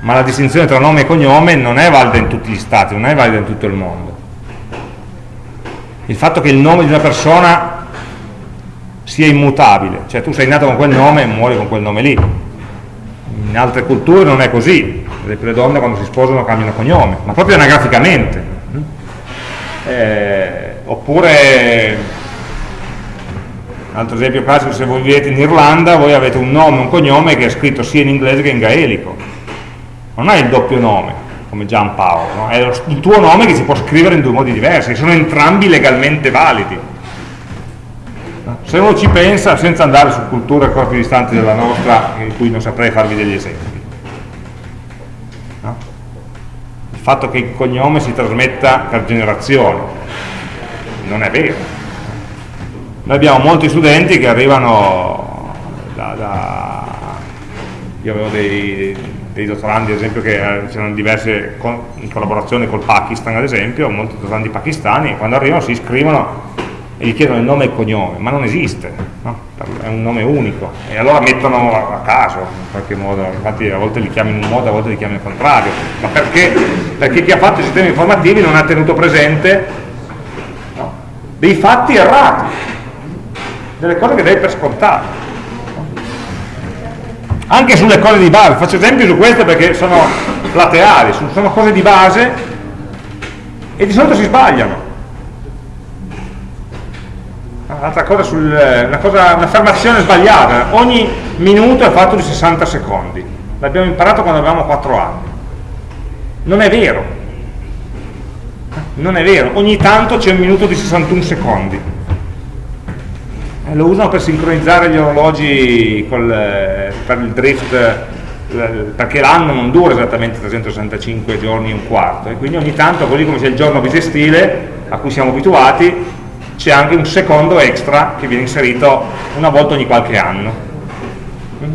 Speaker 1: ma la distinzione tra nome e cognome non è valida in tutti gli stati, non è valida in tutto il mondo. Il fatto che il nome di una persona sia immutabile, cioè tu sei nato con quel nome e muori con quel nome lì. In altre culture non è così, le donne quando si sposano cambiano cognome, ma proprio anagraficamente. Eh, oppure, altro esempio classico, se voi vivete in Irlanda, voi avete un nome, un cognome che è scritto sia in inglese che in gaelico. Non è il doppio nome, come Giampaolo, no? è il tuo nome che si può scrivere in due modi diversi, sono entrambi legalmente validi. Se uno ci pensa, senza andare su culture ancora più distanti della nostra, in cui non saprei farvi degli esempi. Il fatto che il cognome si trasmetta per generazione non è vero. Noi abbiamo molti studenti che arrivano da, da io avevo dei, dei dottorandi ad esempio che eh, c'erano diverse in collaborazione col Pakistan ad esempio molti dottorandi pakistani quando arrivano si iscrivono e gli chiedono il nome e il cognome, ma non esiste, no? è un nome unico, e allora mettono a caso in qualche modo, infatti a volte li chiamano in un modo, a volte li chiamano in contrario, ma perché? Perché chi ha fatto i sistemi informativi non ha tenuto presente no? dei fatti errati, delle cose che dai per scontate. Anche sulle cose di base, faccio esempio su queste perché sono plateali, sono cose di base e di solito si sbagliano un'altra cosa, sul, un'affermazione sbagliata, ogni minuto è fatto di 60 secondi, l'abbiamo imparato quando avevamo 4 anni, non è vero, non è vero, ogni tanto c'è un minuto di 61 secondi, eh, lo usano per sincronizzare gli orologi col, per il drift perché l'anno non dura esattamente 365 giorni e un quarto. E quindi ogni tanto così come c'è il giorno bisestile a cui siamo abituati c'è anche un secondo extra che viene inserito una volta ogni qualche anno.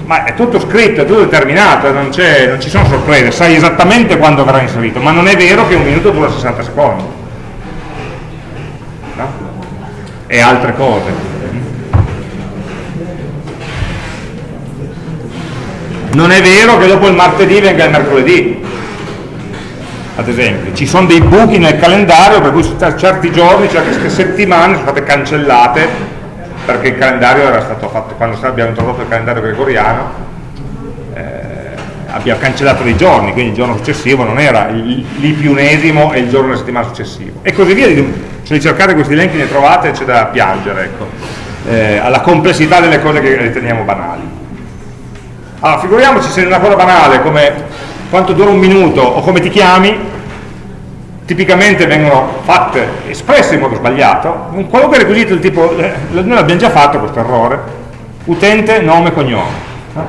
Speaker 1: Ma è tutto scritto, è tutto determinato non, non ci sono sorprese, sai esattamente quando verrà inserito ma non è vero che un minuto dura 60 secondi. No? e altre cose. Non è vero che dopo il martedì venga il mercoledì ad esempio, ci sono dei buchi nel calendario per cui certi giorni, certe settimane sono state cancellate perché il calendario era stato fatto, quando abbiamo introdotto il calendario gregoriano, eh, abbiamo cancellato dei giorni, quindi il giorno successivo non era lì più unesimo e il giorno della settimana successiva. E così via, se li cercate questi elenchi ne trovate c'è da piangere, ecco, eh, alla complessità delle cose che riteniamo banali. Allora, figuriamoci se una cosa banale come quanto dura un minuto o come ti chiami, tipicamente vengono fatte, espresse in modo sbagliato, un qualunque requisito del tipo, eh, noi l'abbiamo già fatto questo errore, utente, nome, cognome, no?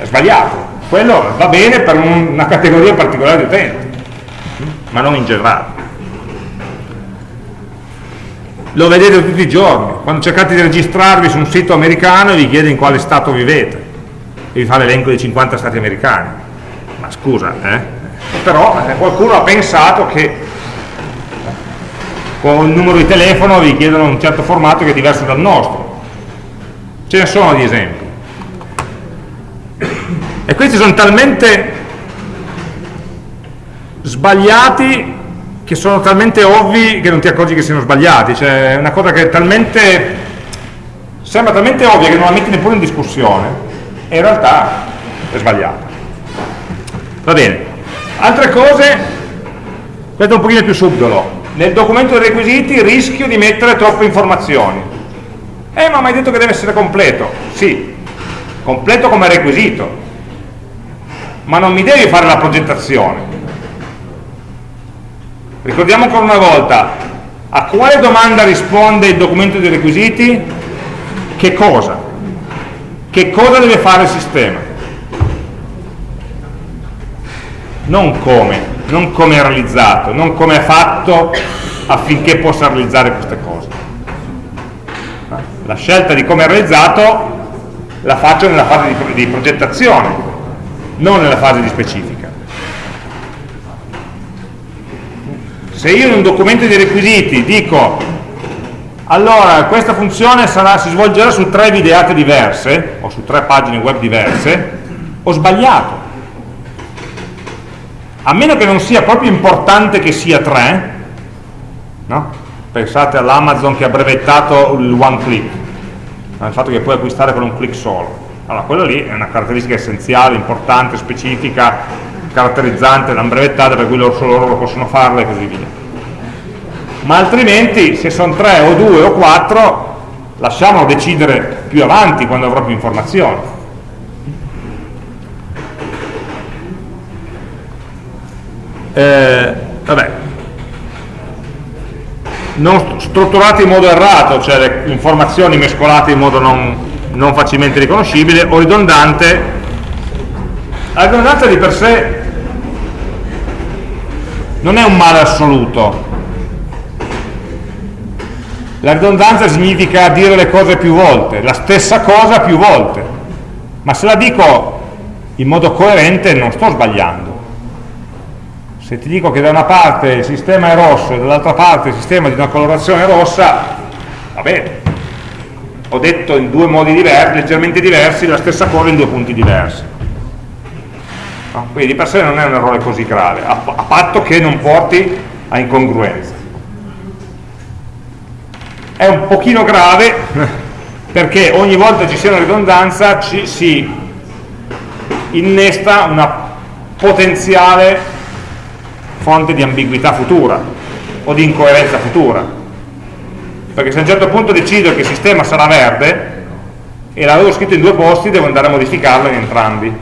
Speaker 1: eh, sbagliato, quello va bene per un, una categoria particolare di utenti, ma non in generale. Lo vedete tutti i giorni, quando cercate di registrarvi su un sito americano vi chiede in quale stato vivete, e vi fa l'elenco dei 50 stati americani scusa eh? però eh, qualcuno ha pensato che con il numero di telefono vi chiedono un certo formato che è diverso dal nostro ce ne sono di esempi e questi sono talmente sbagliati che sono talmente ovvi che non ti accorgi che siano sbagliati cioè è una cosa che è talmente sembra talmente ovvia che non la metti neppure in discussione e in realtà è sbagliata. Va bene. Altre cose, questo è un pochino più subdolo. Nel documento dei requisiti rischio di mettere troppe informazioni. Eh, ma mi hai detto che deve essere completo. Sì, completo come requisito. Ma non mi devi fare la progettazione. Ricordiamo ancora una volta, a quale domanda risponde il documento dei requisiti? Che cosa? che cosa deve fare il sistema non come non come è realizzato non come è fatto affinché possa realizzare queste cose la scelta di come è realizzato la faccio nella fase di, di progettazione non nella fase di specifica se io in un documento di requisiti dico allora, questa funzione sarà, si svolgerà su tre videate diverse, o su tre pagine web diverse, ho sbagliato. A meno che non sia proprio importante che sia tre, no? pensate all'Amazon che ha brevettato il one click, il fatto che puoi acquistare con un click solo. Allora, quello lì è una caratteristica essenziale, importante, specifica, caratterizzante, l'hanno brevettata per cui loro solo loro possono farla e così via ma altrimenti se sono tre o due o quattro lasciamolo decidere più avanti quando avrò più informazioni eh, vabbè. Non strutturate in modo errato cioè le informazioni mescolate in modo non, non facilmente riconoscibile o ridondante. La ridondanza di per sé non è un male assoluto. La ridondanza significa dire le cose più volte, la stessa cosa più volte, ma se la dico in modo coerente non sto sbagliando. Se ti dico che da una parte il sistema è rosso e dall'altra parte il sistema è di una colorazione rossa, va bene. Ho detto in due modi diversi, leggermente diversi, la stessa cosa in due punti diversi. No? Quindi di per sé non è un errore così grave, a, a patto che non porti a incongruenza. È un pochino grave perché ogni volta ci sia una ridondanza ci si innesta una potenziale fonte di ambiguità futura o di incoerenza futura. Perché se a un certo punto decido che il sistema sarà verde e l'avevo scritto in due posti devo andare a modificarlo in entrambi.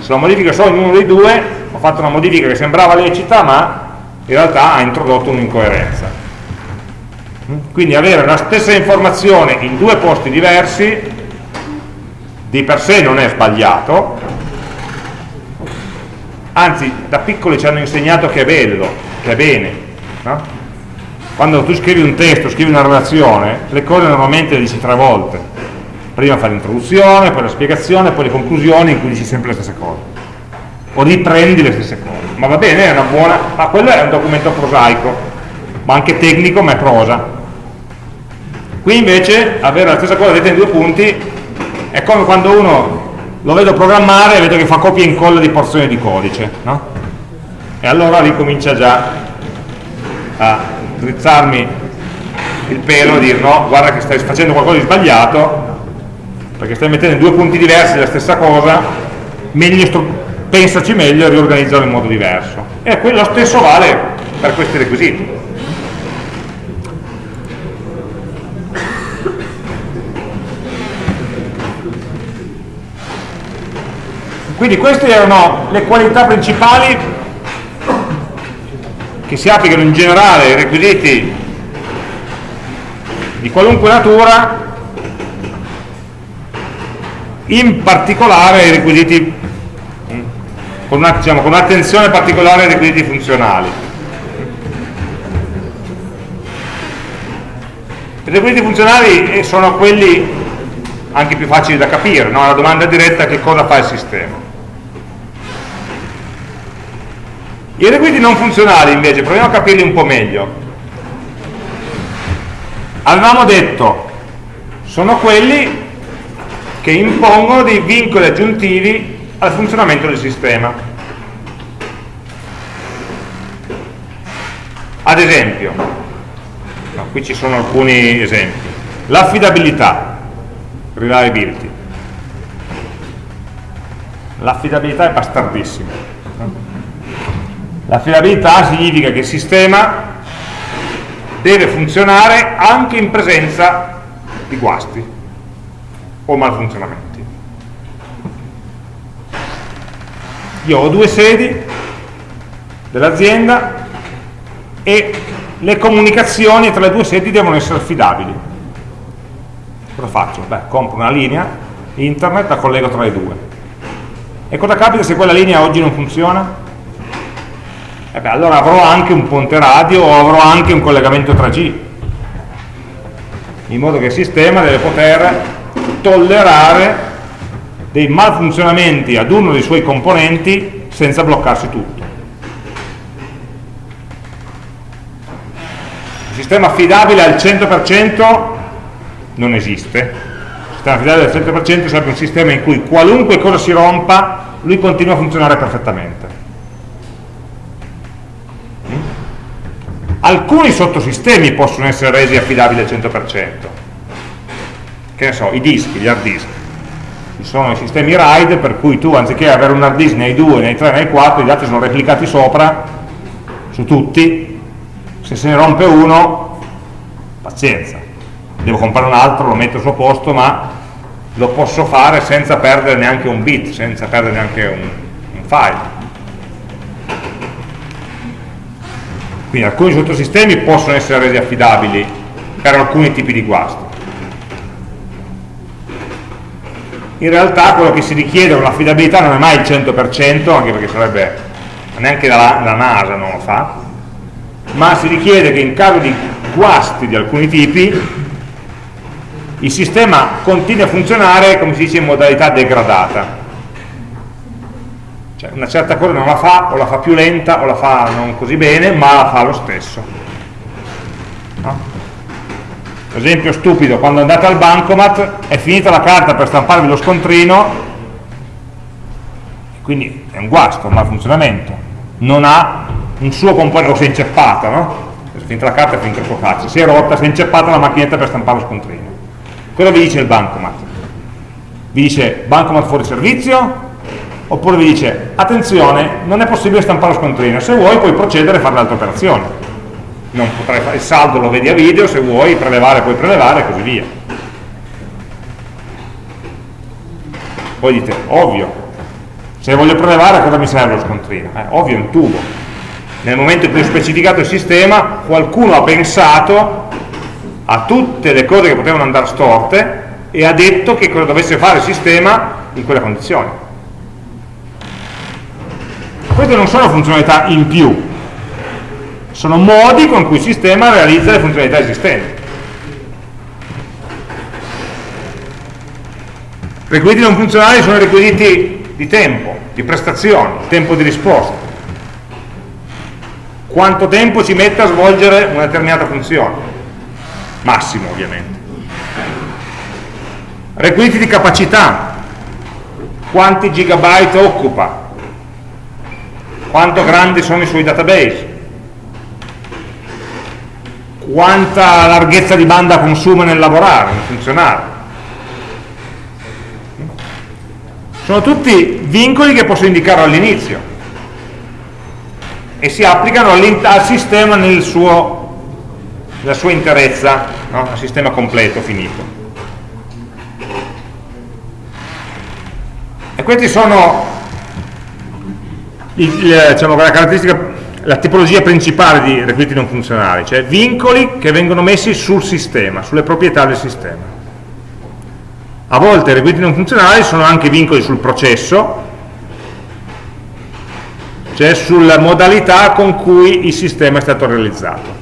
Speaker 1: Se lo modifico solo in uno dei due ho fatto una modifica che sembrava lecita ma in realtà ha introdotto un'incoerenza. Quindi avere la stessa informazione in due posti diversi di per sé non è sbagliato anzi da piccoli ci hanno insegnato che è bello, che è bene no? quando tu scrivi un testo, scrivi una relazione le cose normalmente le dici tre volte. Prima fai l'introduzione, poi la spiegazione poi le conclusioni in cui dici sempre le stesse cose. O riprendi le stesse cose. Ma va bene, è una buona ma quello è un documento prosaico ma anche tecnico ma è prosa. Qui invece avere la stessa cosa detta in due punti è come quando uno lo vedo programmare e vedo che fa copia e incolla di porzioni di codice no? e allora lì comincia già a drizzarmi il pelo e dire no, guarda che stai facendo qualcosa di sbagliato perché stai mettendo due punti diversi la stessa cosa meglio pensaci meglio e riorganizzarlo in modo diverso e quello stesso vale per questi requisiti Quindi queste erano le qualità principali che si applicano in generale ai requisiti di qualunque natura, in particolare ai requisiti con, diciamo, un'attenzione particolare ai requisiti funzionali. I requisiti funzionali sono quelli anche più facili da capire, no? la domanda diretta è che cosa fa il sistema. I requisiti non funzionali invece, proviamo a capirli un po' meglio. Avevamo detto, sono quelli che impongono dei vincoli aggiuntivi al funzionamento del sistema. Ad esempio, no, qui ci sono alcuni esempi, l'affidabilità, reliability. L'affidabilità è bastardissima L'affidabilità significa che il sistema deve funzionare anche in presenza di guasti o malfunzionamenti. Io ho due sedi dell'azienda e le comunicazioni tra le due sedi devono essere affidabili. Cosa faccio? Beh, compro una linea internet, la collego tra le due. E cosa capita se quella linea oggi non funziona? Beh, allora avrò anche un ponte radio o avrò anche un collegamento 3G in modo che il sistema deve poter tollerare dei malfunzionamenti ad uno dei suoi componenti senza bloccarsi tutto. Il sistema affidabile al 100% non esiste. Il sistema affidabile al 100% sarebbe un sistema in cui qualunque cosa si rompa lui continua a funzionare perfettamente alcuni sottosistemi possono essere resi affidabili al 100% che ne so, i dischi, gli hard disk. Ci sono i sistemi RAID per cui tu anziché avere un hard disk nei 2, nei 3, nei 4 i dati sono replicati sopra su tutti. Se se ne rompe uno pazienza. Devo comprare un altro, lo metto al suo posto ma lo posso fare senza perdere neanche un bit senza perdere neanche un, un file Quindi alcuni sottosistemi possono essere resi affidabili per alcuni tipi di guasti. In realtà quello che si richiede con l'affidabilità non è mai il 100%, anche perché sarebbe, neanche la, la NASA non lo fa, ma si richiede che in caso di guasti di alcuni tipi il sistema continui a funzionare, come si dice, in modalità degradata cioè una certa cosa non la fa, o la fa più lenta, o la fa non così bene, ma la fa lo stesso. No? Esempio stupido, quando andate al bancomat è finita la carta per stamparvi lo scontrino, quindi è un guasto, un malfunzionamento, non ha un suo componente, o si è inceppata, no? È finita la carta è finita il suo cazzo, si è rotta, si è inceppata la macchinetta per stampare lo scontrino. Cosa vi dice il bancomat? Vi dice bancomat fuori servizio? Oppure vi dice attenzione, non è possibile stampare lo scontrino, se vuoi puoi procedere a fare l'altra operazione fare il saldo lo vedi a video, se vuoi prelevare puoi prelevare e così via. Poi dite, ovvio, se voglio prelevare cosa mi serve lo scontrino? Eh, ovvio, un tubo. Nel momento in cui ho specificato il sistema, qualcuno ha pensato a tutte le cose che potevano andare storte e ha detto che cosa dovesse fare il sistema in quella condizione. Queste non sono funzionalità in più, sono modi con cui il sistema realizza le funzionalità esistenti. Requisiti non funzionali sono requisiti di tempo, di prestazione, tempo di risposta. Quanto tempo ci mette a svolgere una determinata funzione? Massimo, ovviamente. Requisiti di capacità. Quanti gigabyte occupa? Quanto grandi sono i suoi database? quanta larghezza di banda consuma nel lavorare, nel funzionare. Sono tutti vincoli che posso indicare all'inizio e si applicano al sistema nel suo, nella sua interezza, no? al sistema completo, finito. E questi sono il, diciamo, la caratteristica la tipologia principale di requisiti non funzionali, cioè vincoli che vengono messi sul sistema, sulle proprietà del sistema. A volte i requisiti non funzionali sono anche vincoli sul processo, cioè sulla modalità con cui il sistema è stato realizzato.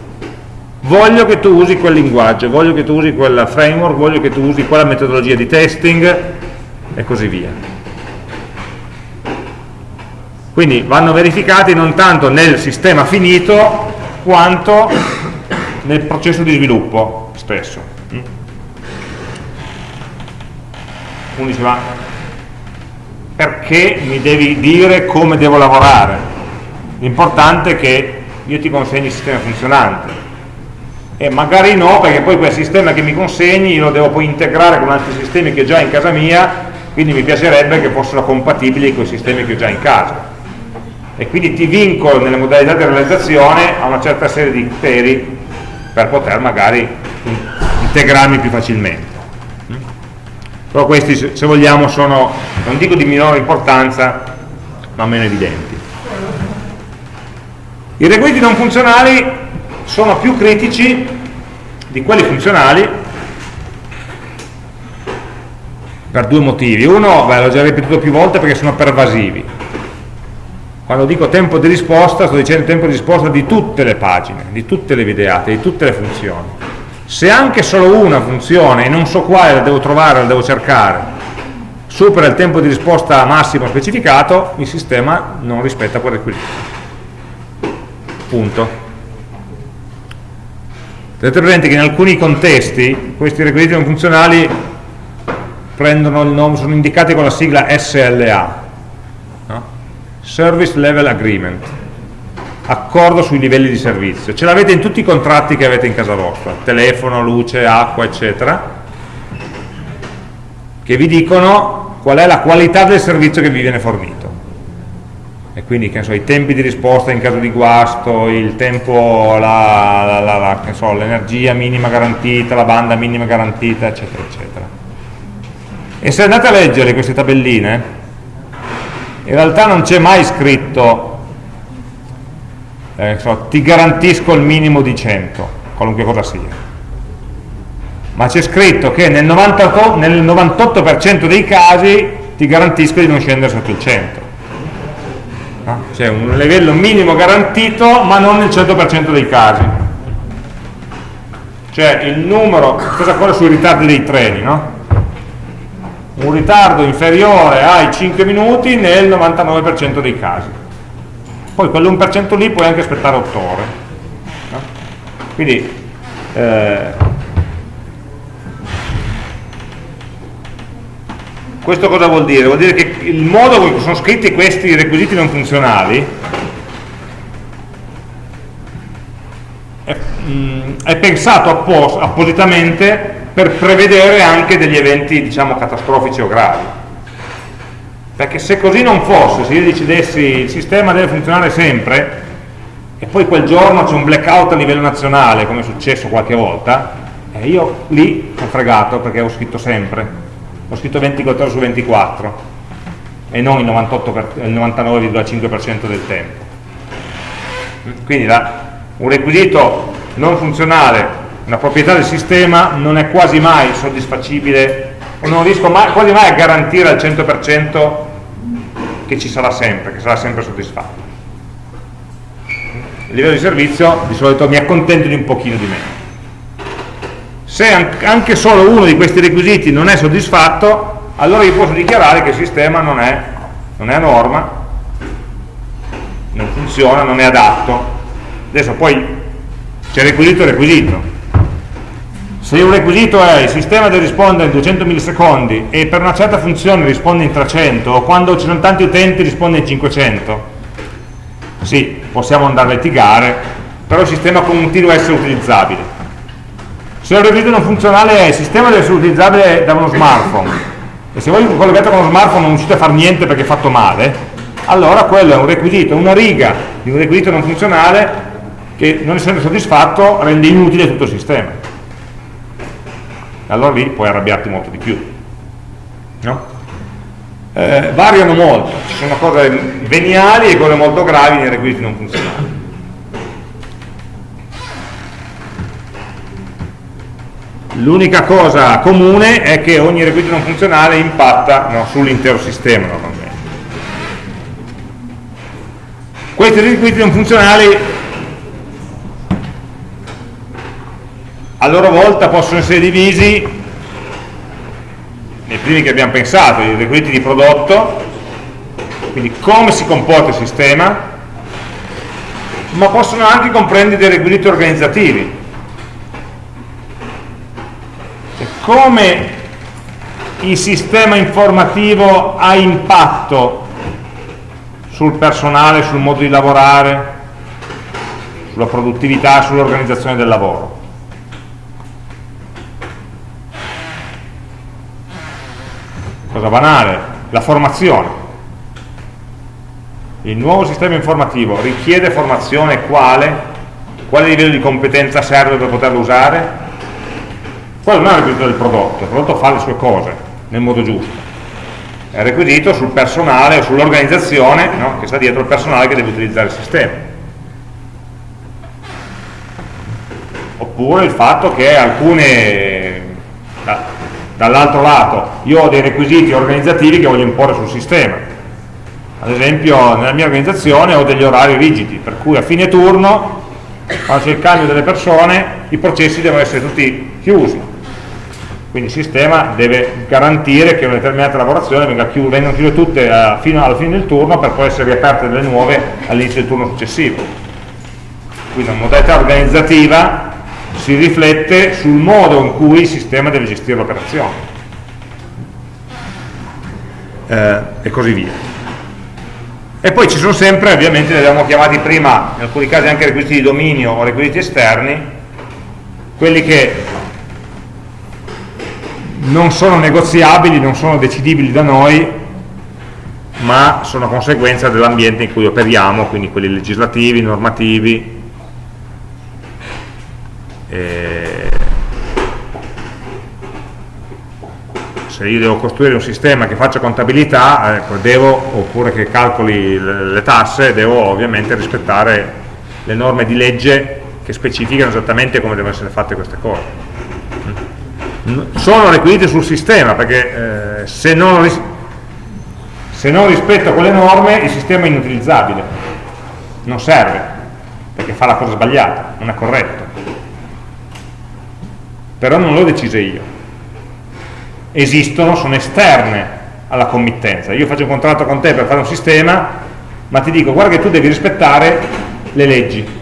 Speaker 1: Voglio che tu usi quel linguaggio, voglio che tu usi quel framework, voglio che tu usi quella metodologia di testing e così via quindi vanno verificati non tanto nel sistema finito quanto nel processo di sviluppo stesso. Uno dice ma perché mi devi dire come devo lavorare? L'importante è che io ti consegni il sistema funzionante. E magari no perché poi quel sistema che mi consegni io lo devo poi integrare con altri sistemi che ho già in casa mia quindi mi piacerebbe che fossero compatibili con i sistemi che ho già in casa e quindi ti vincolo nelle modalità di realizzazione a una certa serie di criteri per poter magari integrarmi più facilmente. Però questi se vogliamo sono non dico di minore importanza ma meno evidenti. I requisiti non funzionali sono più critici di quelli funzionali per due motivi. Uno, l'ho già ripetuto più volte perché sono pervasivi quando dico tempo di risposta sto dicendo tempo di risposta di tutte le pagine, di tutte le videate, di tutte le funzioni. Se anche solo una funzione e non so quale la devo trovare, la devo cercare, supera il tempo di risposta massimo specificato, il sistema non rispetta quel requisito. Punto. Tenete presente che in alcuni contesti questi requisiti non funzionali nome, sono indicati con la sigla SLA, Service Level Agreement, accordo sui livelli di servizio. Ce l'avete in tutti i contratti che avete in casa vostra, telefono, luce, acqua, eccetera, che vi dicono qual è la qualità del servizio che vi viene fornito. E quindi so, i tempi di risposta in caso di guasto, il tempo, l'energia so, minima garantita, la banda minima garantita, eccetera, eccetera. E se andate a leggere queste tabelline, in realtà non c'è mai scritto eh, so, ti garantisco il minimo di 100 qualunque cosa sia ma c'è scritto che nel 98%, nel 98 dei casi ti garantisco di non scendere sotto il 100 no? c'è un livello minimo garantito ma non nel 100% dei casi cioè il numero cosa corre sui ritardi dei treni no? Un ritardo inferiore ai 5 minuti nel 99% dei casi. Poi quell'1% lì puoi anche aspettare 8 ore. No? Quindi eh, questo cosa vuol dire? Vuol dire che il modo in cui sono scritti questi requisiti non funzionali è, mh, mm, è pensato appos appositamente per prevedere anche degli eventi diciamo catastrofici o gravi. Perché se così non fosse se io decidessi il sistema deve funzionare sempre e poi quel giorno c'è un blackout a livello nazionale come è successo qualche volta eh, io lì sono fregato perché ho scritto sempre. Ho scritto 24 ore su 24 e non il 99,5% del tempo. Quindi la, un requisito non funzionale una proprietà del sistema non è quasi mai soddisfacibile o non riesco mai, quasi mai a garantire al 100% che ci sarà sempre, che sarà sempre soddisfatto. Il livello di servizio di solito mi accontento di un pochino di meno. Se anche solo uno di questi requisiti non è soddisfatto, allora io posso dichiarare che il sistema non è, non è a norma, non funziona, non è adatto. Adesso poi c'è requisito requisito se un requisito è il sistema deve rispondere in 200 millisecondi e per una certa funzione risponde in 300 o quando ci sono tanti utenti risponde in 500 sì, possiamo andare a litigare però il sistema continua a essere utilizzabile se un requisito non funzionale è il sistema deve essere utilizzabile da uno smartphone e se voi collegate con uno smartphone non riuscite a fare niente perché è fatto male allora quello è un requisito, una riga di un requisito non funzionale che non essendo soddisfatto rende inutile tutto il sistema allora lì puoi arrabbiarti molto di più. No? Eh, variano molto, ci sono cose veniali e cose molto gravi nei requisiti non funzionali. L'unica cosa comune è che ogni requisito non funzionale impatta no, sull'intero sistema normalmente. Questi requisiti non funzionali loro volta possono essere divisi nei primi che abbiamo pensato, i requisiti di prodotto, quindi come si comporta il sistema, ma possono anche comprendere dei requisiti organizzativi. Cioè, come il sistema informativo ha impatto sul personale, sul modo di lavorare, sulla produttività, sull'organizzazione del lavoro. Cosa banale, la formazione. Il nuovo sistema informativo richiede formazione quale? Quale livello di competenza serve per poterlo usare? Quello non è il requisito del prodotto, il prodotto fa le sue cose nel modo giusto. È il requisito sul personale o sull'organizzazione no? che sta dietro il personale che deve utilizzare il sistema. Oppure il fatto che alcune dall'altro lato io ho dei requisiti organizzativi che voglio imporre sul sistema. Ad esempio nella mia organizzazione ho degli orari rigidi per cui a fine turno quando c'è il cambio delle persone i processi devono essere tutti chiusi. Quindi il sistema deve garantire che una determinata lavorazione venga chiu vengano chiuse tutte a, eh, fino alla fine del turno per poi essere riaperte delle nuove all'inizio del turno successivo. Quindi una modalità organizzativa si riflette sul modo in cui il sistema deve gestire l'operazione. Eh, e così via. E poi ci sono sempre, ovviamente li abbiamo chiamati prima in alcuni casi anche requisiti di dominio o requisiti esterni quelli che non sono negoziabili, non sono decidibili da noi ma sono conseguenza dell'ambiente in cui operiamo, quindi quelli legislativi, normativi, eh, se io devo costruire un sistema che faccia contabilità ecco, devo, oppure che calcoli le, tasse devo ovviamente rispettare le norme di legge che specificano esattamente come devono essere fatte queste cose. Sono requisiti sul sistema perché eh, se, non se non rispetto quelle norme il sistema è inutilizzabile non serve perché fa la cosa sbagliata, non è corretto però non l'ho decise io esistono, sono esterne alla committenza. Io faccio un contratto con te per fare un sistema, ma ti dico guarda che tu devi rispettare le leggi.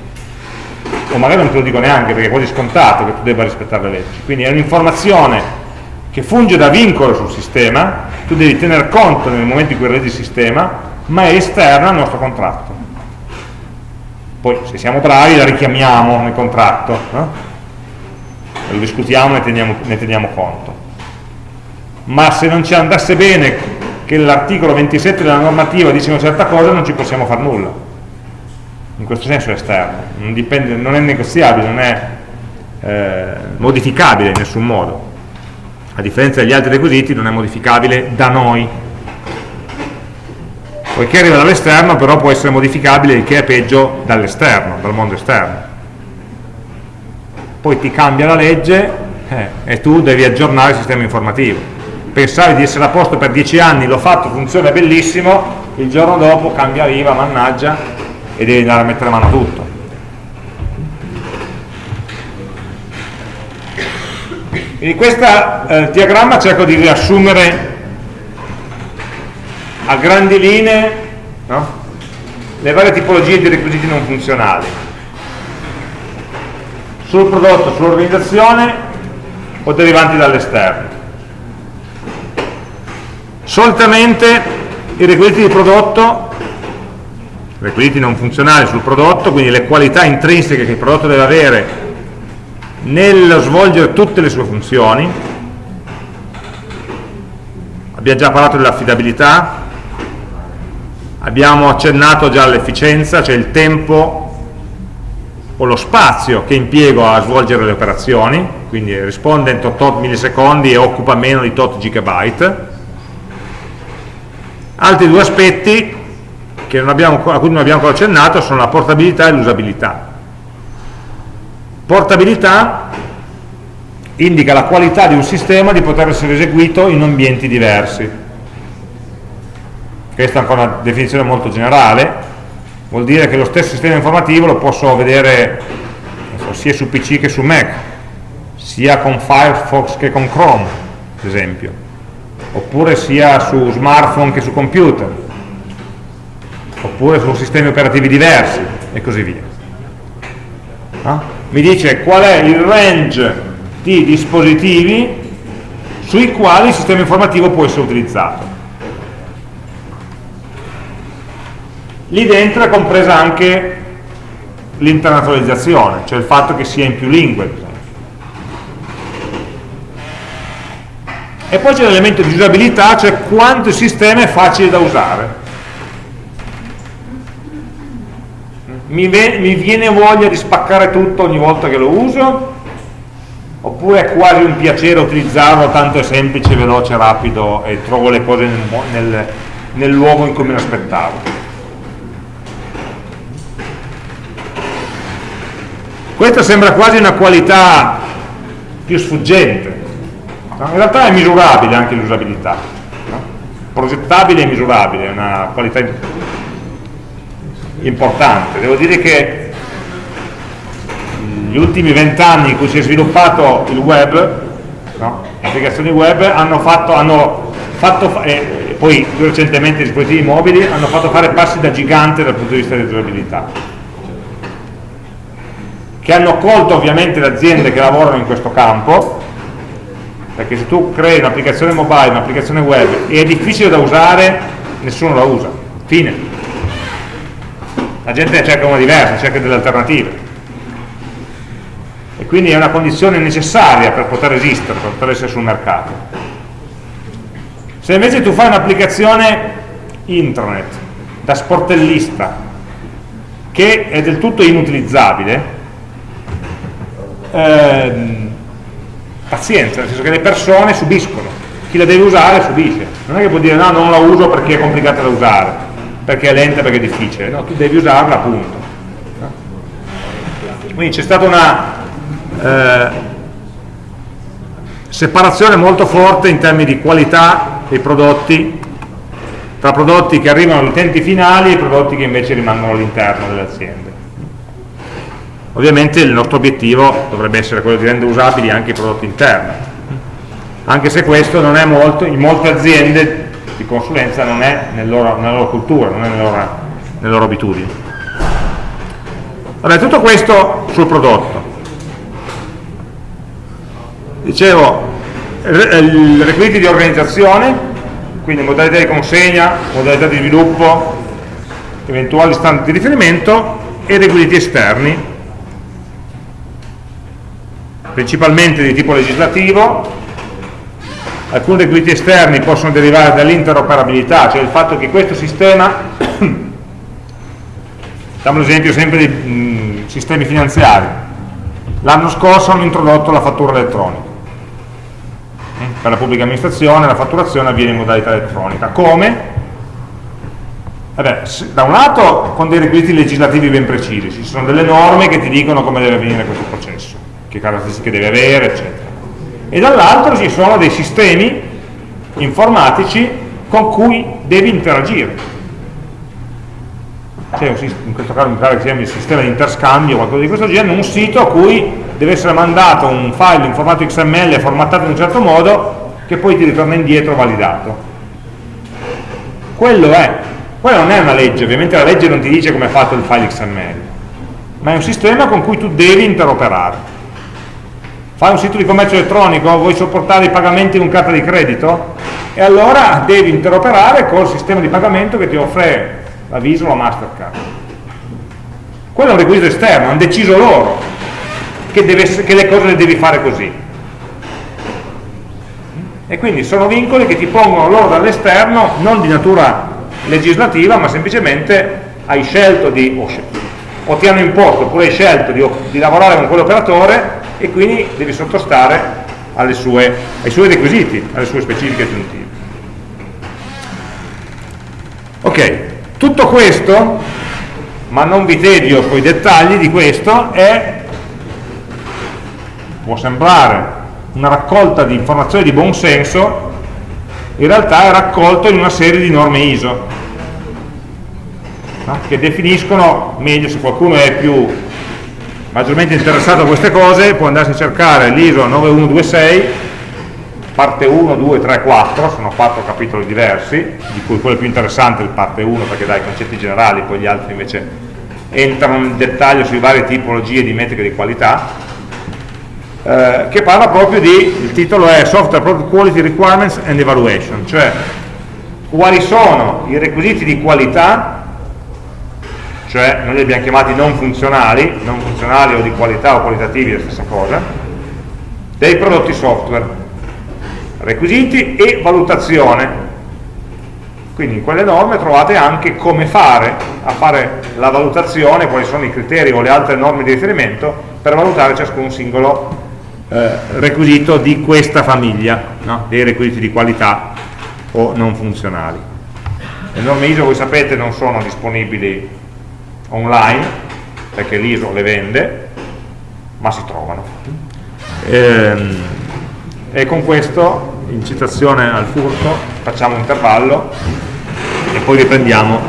Speaker 1: O magari non te lo dico neanche perché è quasi scontato che tu debba rispettare le leggi. Quindi è un'informazione che funge da vincolo sul sistema, tu devi tener conto nel momento in cui regi il sistema, ma è esterna al nostro contratto. Poi se siamo bravi la richiamiamo nel contratto, no? Lo discutiamo e ne teniamo, ne teniamo conto. Ma se non ci andasse bene che l'articolo 27 della normativa dice una certa cosa non ci possiamo fare nulla. In questo senso è esterno. Non, dipende, non è negoziabile non è eh, modificabile in nessun modo. A differenza degli altri requisiti non è modificabile da noi. Poiché arriva dall'esterno però può essere modificabile il che è peggio dall'esterno dal mondo esterno poi ti cambia la legge eh, e tu devi aggiornare il sistema informativo pensavi di essere a posto per dieci anni, l'ho fatto, funziona bellissimo, il giorno dopo cambia riva, mannaggia, e devi andare a mettere mano a tutto. In questo eh, diagramma cerco di riassumere a grandi linee no? le varie tipologie di requisiti non funzionali sul prodotto, sull'organizzazione o derivanti dall'esterno. Solitamente i requisiti di prodotto requisiti non funzionali sul prodotto quindi le qualità intrinseche che il prodotto deve avere nello svolgere tutte le sue funzioni abbiamo già parlato dell'affidabilità abbiamo accennato già all'efficienza cioè il tempo o lo spazio che impiego a svolgere le operazioni quindi risponde in tot millisecondi e occupa meno di tot gigabyte Altri due aspetti abbiamo, a cui non abbiamo ancora accennato sono la portabilità e l'usabilità. Portabilità indica la qualità di un sistema di poter essere eseguito in ambienti diversi. Questa è ancora una definizione molto generale, vuol dire che lo stesso sistema informativo lo posso vedere sia su PC che su Mac, sia con Firefox che con Chrome, ad esempio oppure sia su smartphone che su computer, oppure su sistemi operativi diversi e così via. No? Mi dice qual è il range di dispositivi sui quali il sistema informativo può essere utilizzato. Lì dentro è compresa anche l'internazionalizzazione, cioè il fatto che sia in più lingue, e poi c'è l'elemento di usabilità, cioè quanto il sistema è facile da usare. Mi, mi, viene voglia di spaccare tutto ogni volta che lo uso? Oppure è quasi un piacere utilizzarlo, tanto è semplice, veloce, rapido e trovo le cose nel, nel, nel luogo in cui me le aspettavo? Questa sembra quasi una qualità più sfuggente? In realtà è misurabile anche l'usabilità, progettabile e misurabile, è una qualità importante. Devo dire che gli ultimi vent'anni in cui si è sviluppato il web, no? le applicazioni web hanno fatto, hanno fatto e poi più recentemente i dispositivi mobili hanno fatto fare passi da gigante dal punto di vista dell'usabilità che hanno colto ovviamente le aziende che lavorano in questo campo perché se tu crei un'applicazione mobile, un'applicazione web e è difficile da usare, nessuno la usa, fine. La gente cerca una diversa, cerca delle alternative. E quindi è una condizione necessaria per poter esistere, per poter essere sul mercato. Se invece tu fai un'applicazione intranet da sportellista che è del tutto inutilizzabile, ehm, pazienza, nel senso che le persone subiscono, chi la deve usare subisce, non è che può dire no, non la uso perché è complicata da usare, perché è lenta, perché è difficile, no, tu devi usarla appunto. Quindi c'è stata una eh, separazione molto forte in termini di qualità dei prodotti, tra prodotti che arrivano agli utenti finali e prodotti che invece rimangono all'interno delle aziende. Ovviamente il nostro obiettivo dovrebbe essere quello di rendere usabili anche i prodotti interni. anche se questo non è molto, in molte aziende di consulenza non è nel loro, nella loro cultura, non è nelle loro, nelle loro abitudini. Vabbè, tutto questo sul prodotto. Dicevo, i requisiti di organizzazione, quindi modalità di consegna, modalità di sviluppo, eventuali standard di riferimento e requisiti esterni, principalmente di tipo legislativo, alcuni requisiti esterni possono derivare dall'interoperabilità, cioè il fatto che questo sistema, facciamo l'esempio sempre di mh, sistemi finanziari, l'anno scorso hanno introdotto la fattura elettronica, per la pubblica amministrazione la fatturazione avviene in modalità elettronica, come? Vabbè, da un lato con dei requisiti legislativi ben precisi, ci sono delle norme che ti dicono come deve avvenire questo processo, che caratteristiche deve avere, eccetera. E dall'altro ci sono dei sistemi informatici con cui devi interagire. C'è in questo caso mi pare che un sistema di interscambio o qualcosa di questo genere, un sito a cui deve essere mandato un file in formato XML formattato in un certo modo che poi ti ritorna indietro validato. Quello è quella non è una legge, ovviamente la legge non ti dice come è fatto il file XML, ma è un sistema con cui tu devi interoperare. Fai un sito di commercio elettronico, vuoi sopportare i pagamenti con carta di credito? E allora devi interoperare col sistema di pagamento che ti offre la Visa o la Mastercard. Quello è un requisito esterno, hanno deciso loro che, deve, che le cose le devi fare così. E quindi sono vincoli che ti pongono loro dall'esterno, non di natura legislativa, ma semplicemente hai scelto di, o, o ti hanno imposto, oppure hai scelto di, di lavorare con quell'operatore e quindi devi sottostare sue, ai suoi requisiti, alle sue specifiche aggiuntive. Ok, tutto questo, ma non vi tedio con i dettagli di questo, è, può sembrare una raccolta di informazioni di buon senso, in realtà è raccolto in una serie di norme ISO, che definiscono, meglio se qualcuno è più maggiormente interessato a queste cose, può andarsi a cercare l'ISO 9126, parte 1, 2, 3, 4, sono quattro capitoli diversi, di cui quello più interessante è il parte 1 perché dà i concetti generali, poi gli altri invece entrano nel dettaglio sui varie tipologie di metriche di qualità, eh, che parla proprio di, il titolo è Software Product Quality Requirements and Evaluation, cioè quali sono i requisiti di qualità cioè noi li abbiamo chiamati non funzionali, non funzionali o di qualità o qualitativi, la stessa cosa, dei prodotti software, requisiti e valutazione. Quindi in quelle norme trovate anche come fare a fare la valutazione, quali sono i criteri o le altre norme di riferimento per valutare ciascun singolo eh, requisito di questa famiglia, no? dei requisiti di qualità o non funzionali. Le norme ISO, voi sapete, non sono disponibili online, perché l'ISO le vende, ma si trovano. E, ehm, e con questo, in citazione al furto, facciamo un intervallo e poi riprendiamo